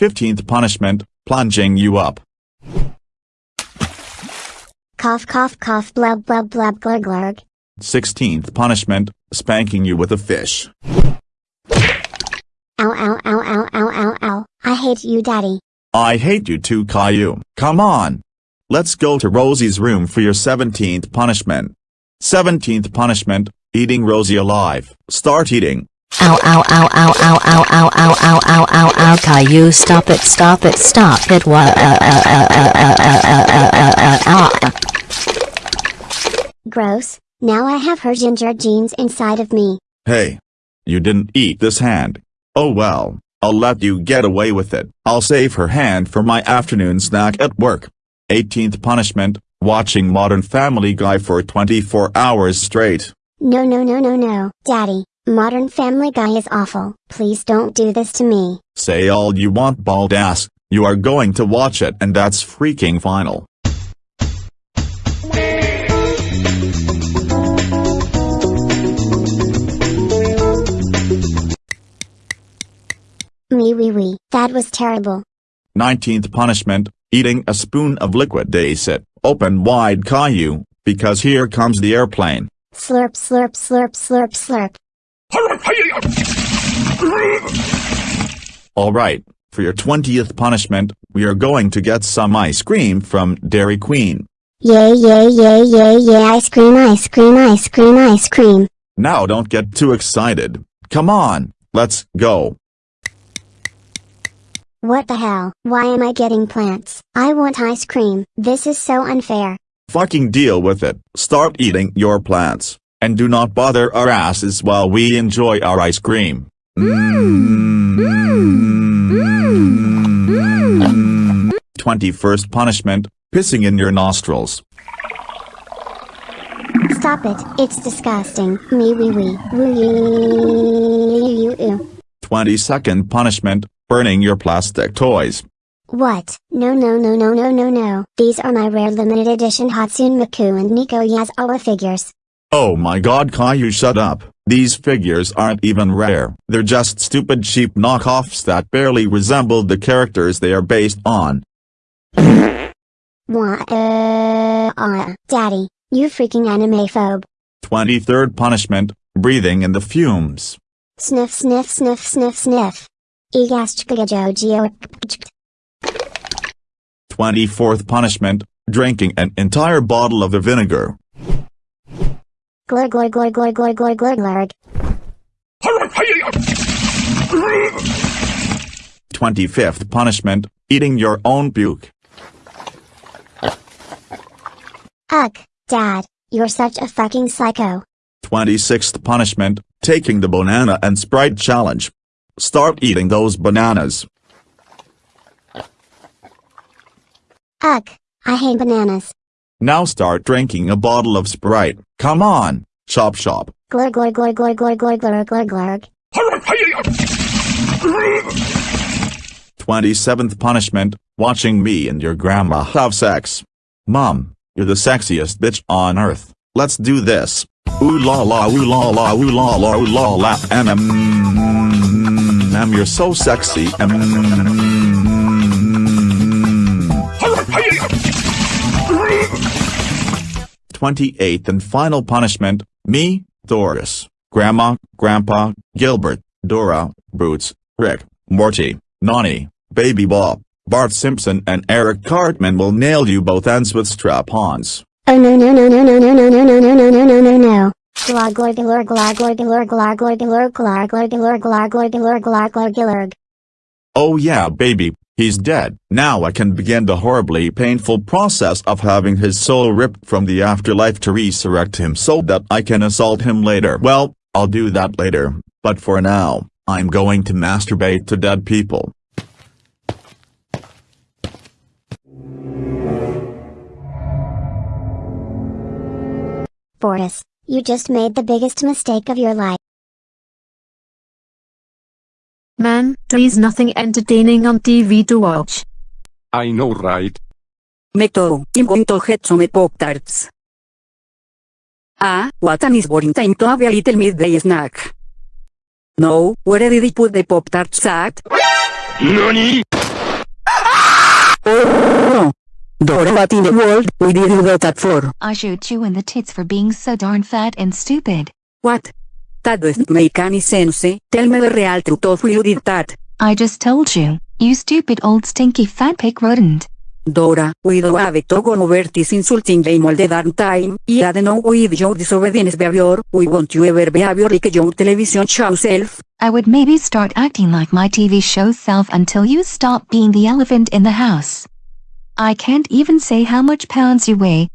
15th punishment, plunging you up.
Cough cough cough blub blub blub glur glur.
16th punishment, spanking you with a fish.
Ow ow ow ow ow ow ow. I hate you daddy.
I hate you too Caillou. Come on. Let's go to Rosie's room for your 17th punishment. 17th punishment, eating Rosie alive. Start eating.
Ow ow ow ow ow ow ow ow ow ow ow ow Caillou stop it stop it stop it wha uh, uh, uh, uh, uh, uh, uh, uh, uh, uh.
Gross. Now I have her ginger genes inside of me.
Hey. You didn't eat this hand. Oh well, I'll let you get away with it. I'll save her hand for my afternoon snack at work. 18th punishment, watching Modern Family Guy for 24 hours straight.
No no no no no. Daddy, Modern Family Guy is awful. Please don't do this to me.
Say all you want bald ass, you are going to watch it and that's freaking final.
Me wee wee. That was terrible.
19th punishment, eating a spoon of liquid Dacet. Open wide Caillou, because here comes the airplane.
Slurp slurp slurp slurp slurp.
Alright, for your 20th punishment, we are going to get some ice cream from Dairy Queen.
Yay yay yay yay yay ice cream ice cream ice cream ice cream.
Now don't get too excited. Come on, let's go.
What the hell? Why am I getting plants? I want ice cream. This is so unfair.
Fucking deal with it. Start eating your plants. And do not bother our asses while we enjoy our ice cream. Mm. Twenty-first punishment, pissing in your nostrils.
Stop it. It's disgusting. Me wee wee. You you.
Twenty-second punishment, burning your plastic toys.
What? No no no no no no no. These are my rare limited edition Hatsune Miku and Nico Yazawa figures.
Oh my god Caillou shut up. These figures aren't even rare. They're just stupid cheap knockoffs that barely resemble the characters they are based on.
Uh, Daddy, you freaking anime phobe.
23rd punishment, breathing in the fumes.
Sniff sniff sniff sniff sniff.
24th punishment, drinking an entire bottle of the vinegar.
Glur glur glur glur glur glur glur glur.
25th punishment, eating your own puke.
Ugh, Dad, you're such a fucking psycho.
26th punishment, taking the banana and Sprite challenge. Start eating those bananas.
Ugh, I hate bananas.
Now start drinking a bottle of Sprite. Come on, chop chop.
Glur glur glur glur glur glur glur glur glur.
27th punishment, watching me and your grandma have sex. Mom, you're the sexiest bitch on earth. Let's do this. Ooh la la ooh la la ooh la la ooh la la mm, mm, mm, you're so sexy mm, 28th and final punishment, me, Doris, Grandma, Grandpa, Gilbert, Dora, Boots, Rick, Morty, Nani, Baby Bob, Bart Simpson and Eric Cartman will nail you both ends with strap-ons.
Oh no no no no no no no no no no no no no no no.
Oh yeah baby, He's dead. Now I can begin the horribly painful process of having his soul ripped from the afterlife to resurrect him so that I can assault him later. Well, I'll do that later, but for now, I'm going to masturbate to dead people.
Boris, you just made the biggest mistake of your life.
Man, there is nothing entertaining on TV to watch.
I know right.
Me too, I'm going to get some Pop-Tarts. Ah, what an is boring time to have a little midday snack. No, where did he put the Pop-Tarts at?
NANI?
Oh! Dora, what in the world we did you do that for?
I shoot you in the tits for being so darn fat and stupid.
What? That doesn't make any sense. Tell me the real truth of you did that.
I just told you, you stupid old stinky fat pig rodent.
Dora, we don't have to go over this insulting game all the darn time, I don't know with your disobedience behavior, we want you ever behavior like your television show self.
I would maybe start acting like my TV show self until you stop being the elephant in the house. I can't even say how much pounds you weigh,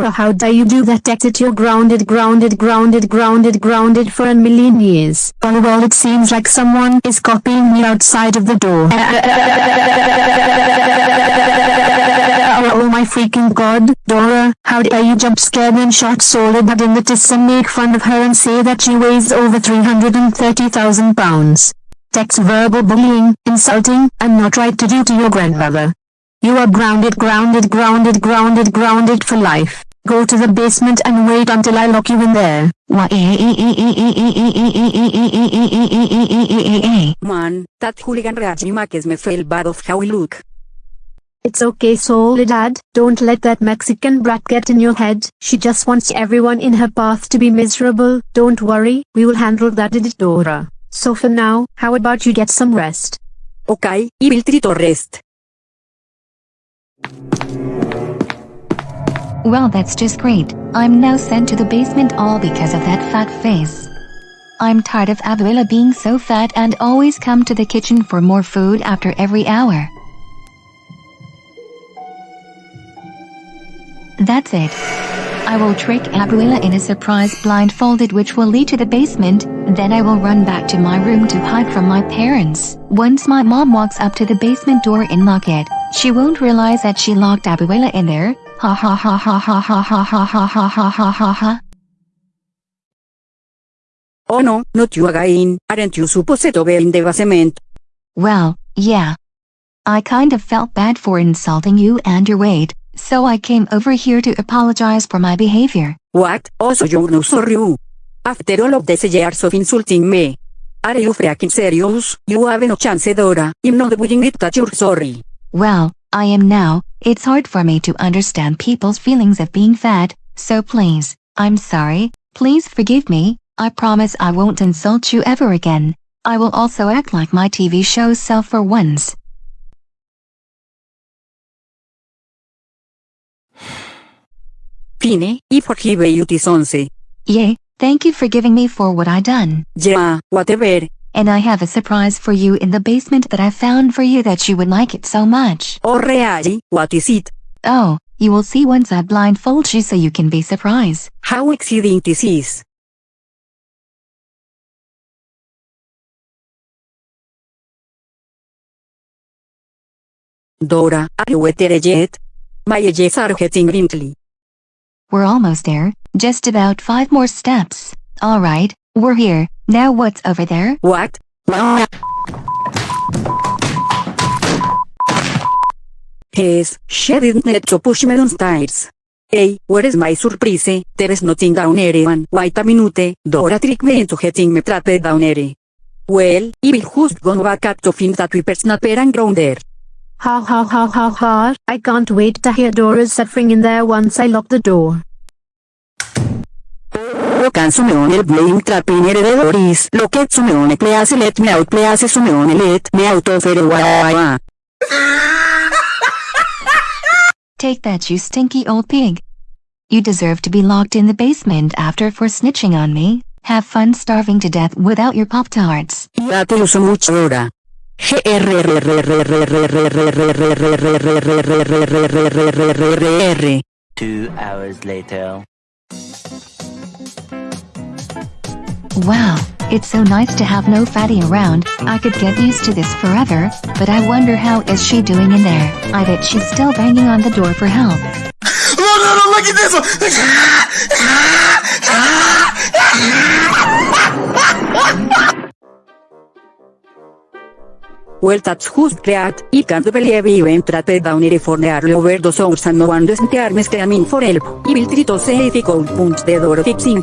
Dora how dare you do that exit you're grounded grounded grounded grounded grounded for a million years. Oh well it seems like someone is copying me outside of the door. oh my freaking god, Dora, how dare you jump scared and shot Soledad in the tits and make fun of her and say that she weighs over 330,000 pounds. Text verbal bullying, insulting, and not right to do to your grandmother. You are grounded grounded grounded grounded grounded for life. Go to the basement and wait until I lock you in there.
Man, that hooligan raging makes me feel bad of how we look.
It's okay Soledad, don't let that Mexican brat get in your head. She just wants everyone in her path to be miserable. Don't worry, we will handle that Dora. So for now, how about you get some rest?
Okay, I will to rest.
Well that's just great, I'm now sent to the basement all because of that fat face. I'm tired of Abuela being so fat and always come to the kitchen for more food after every hour. That's it. I will trick Abuela in a surprise blindfolded which will lead to the basement, then I will run back to my room to hide from my parents. Once my mom walks up to the basement door and lock it, she won't realize that she locked Abuela in there. Ha ha ha ha ha ha ha ha ha ha ha ha ha ha.
Oh no, not you again, aren't you supposed to be in the basement?
Well, yeah. I kind of felt bad for insulting you and your weight, so I came over here to apologize for my behavior.
What? Oh so you're no sorry. After all of these years of insulting me. Are you freaking serious? You have no chance Dora, I'm not willing it that you're sorry.
Well, I am now, it's hard for me to understand people's feelings of being fat, so please, I'm sorry, please forgive me, I promise I won't insult you ever again. I will also act like my TV show self for once.
Fine, I forgive you this once.
Yay, thank you for giving me for what I done.
Yeah, whatever
and I have a surprise for you in the basement that I found for you that you would like it so much.
Oh really? What is it?
Oh, you will see once I blindfold you so you can be surprised.
How exciting this is. Dora, are you there yet? My edges are getting wrinkly.
We're almost there, just about five more steps. Alright, we're here, now what's over there?
What? Yes, she didn't need to push me downstairs. Hey, where is my surprise? There is nothing down here and wait a minute, Dora tricked me into getting me trapped down here. Well, I will just go back up to find that we whippersnapper and there.
Ha ha ha ha ha, I can't wait to hear Dora's suffering in there once I lock the door.
Blame heredor is please let me out please let me out of here
Take that you stinky old pig. You deserve to be locked in the basement after for snitching on me. Have fun starving to death without your Pop-Tarts.
Ya uso mucho ahora.
Two hours later.
Wow, it's so nice to have no fatty around, I could get used to this forever, but I wonder how is she doing in there, I bet she's still banging on the door for help.
No, no, no, look at this one!
Well that's just great, I can't believe you entered down here for nearly over those hours and no one doesn't arm screaming for help, I will try to see if I could punch the door fixing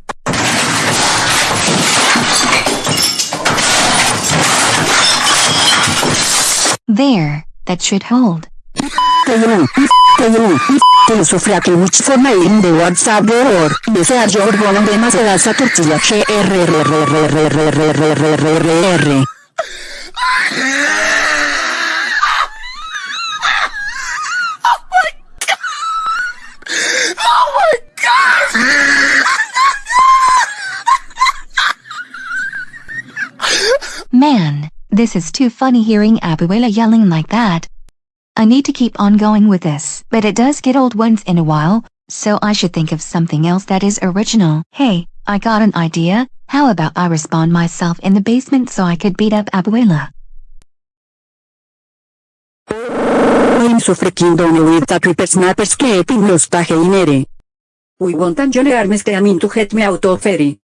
de la tortilla que r r r r r r r r r r r
Oh my god!
Man, this is too funny hearing Abuela yelling like that. I need to keep on going with this, but it does get old once in a while, so I should think of something else that is original. Hey, I got an idea, how about I respawn myself in the basement so I could beat up Abuela?
I'm so freaking done with the creeper snappers keeping los pajainere. We want te amin to get me out of ferry.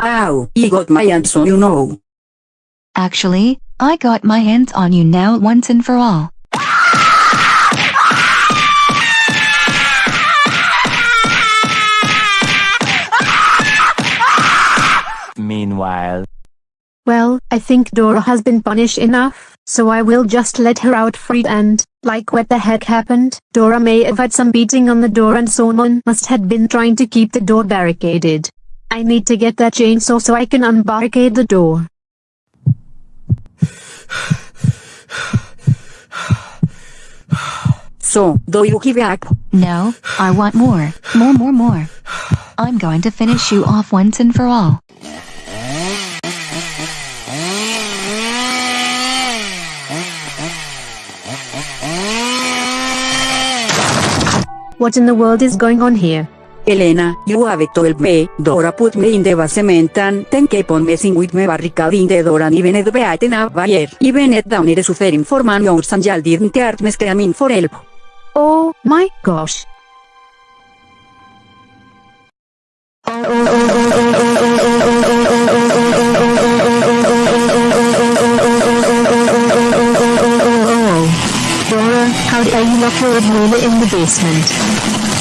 Ow, he got my hands on you now.
Actually, I got my hands on you now once and for all.
Meanwhile,
Well, I think Dora has been punished enough, so I will just let her out free and, like what the heck happened, Dora may have had some beating on the door and someone must have been trying to keep the door barricaded. I need to get that chainsaw so I can unbarricade the door.
So, do you give up?
No, I want more, more, more, more. I'm going to finish you off once and for all.
What in the world is going on here?
Elena, you have told me, Dora put me in the basement and then keep on messing with me barricade in the door and even it beaten up wire. Even it down it suffering for man yours and y'all didn't hurt me screaming for help.
Oh my gosh.
Dora, how dare you lock your Abuela in the basement?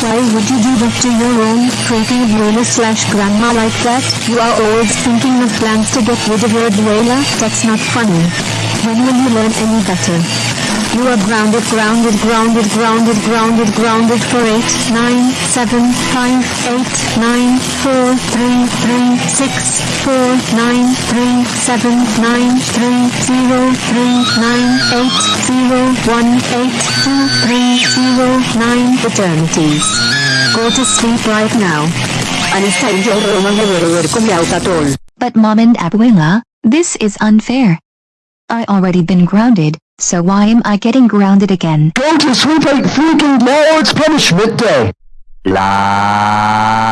Why would you do that to your own freaking abuela slash grandma like that? You are always thinking of plans to get rid of your abuela? That's not funny. When will you learn any better? You are grounded, grounded, grounded, grounded, grounded, grounded for 8, 9, 7, 5, 8, 9, 4, 3, 3, 6, 4, 9, 3, 7, 9, 3, 0, 3, 9, 8, 0, 1, 8, 2, 3, 0, 9 eternities. Go to sleep right now.
But mom and abuela, this is unfair. I already been grounded, so why am I getting grounded again?
Go to sleep like freaking it's punishment day. La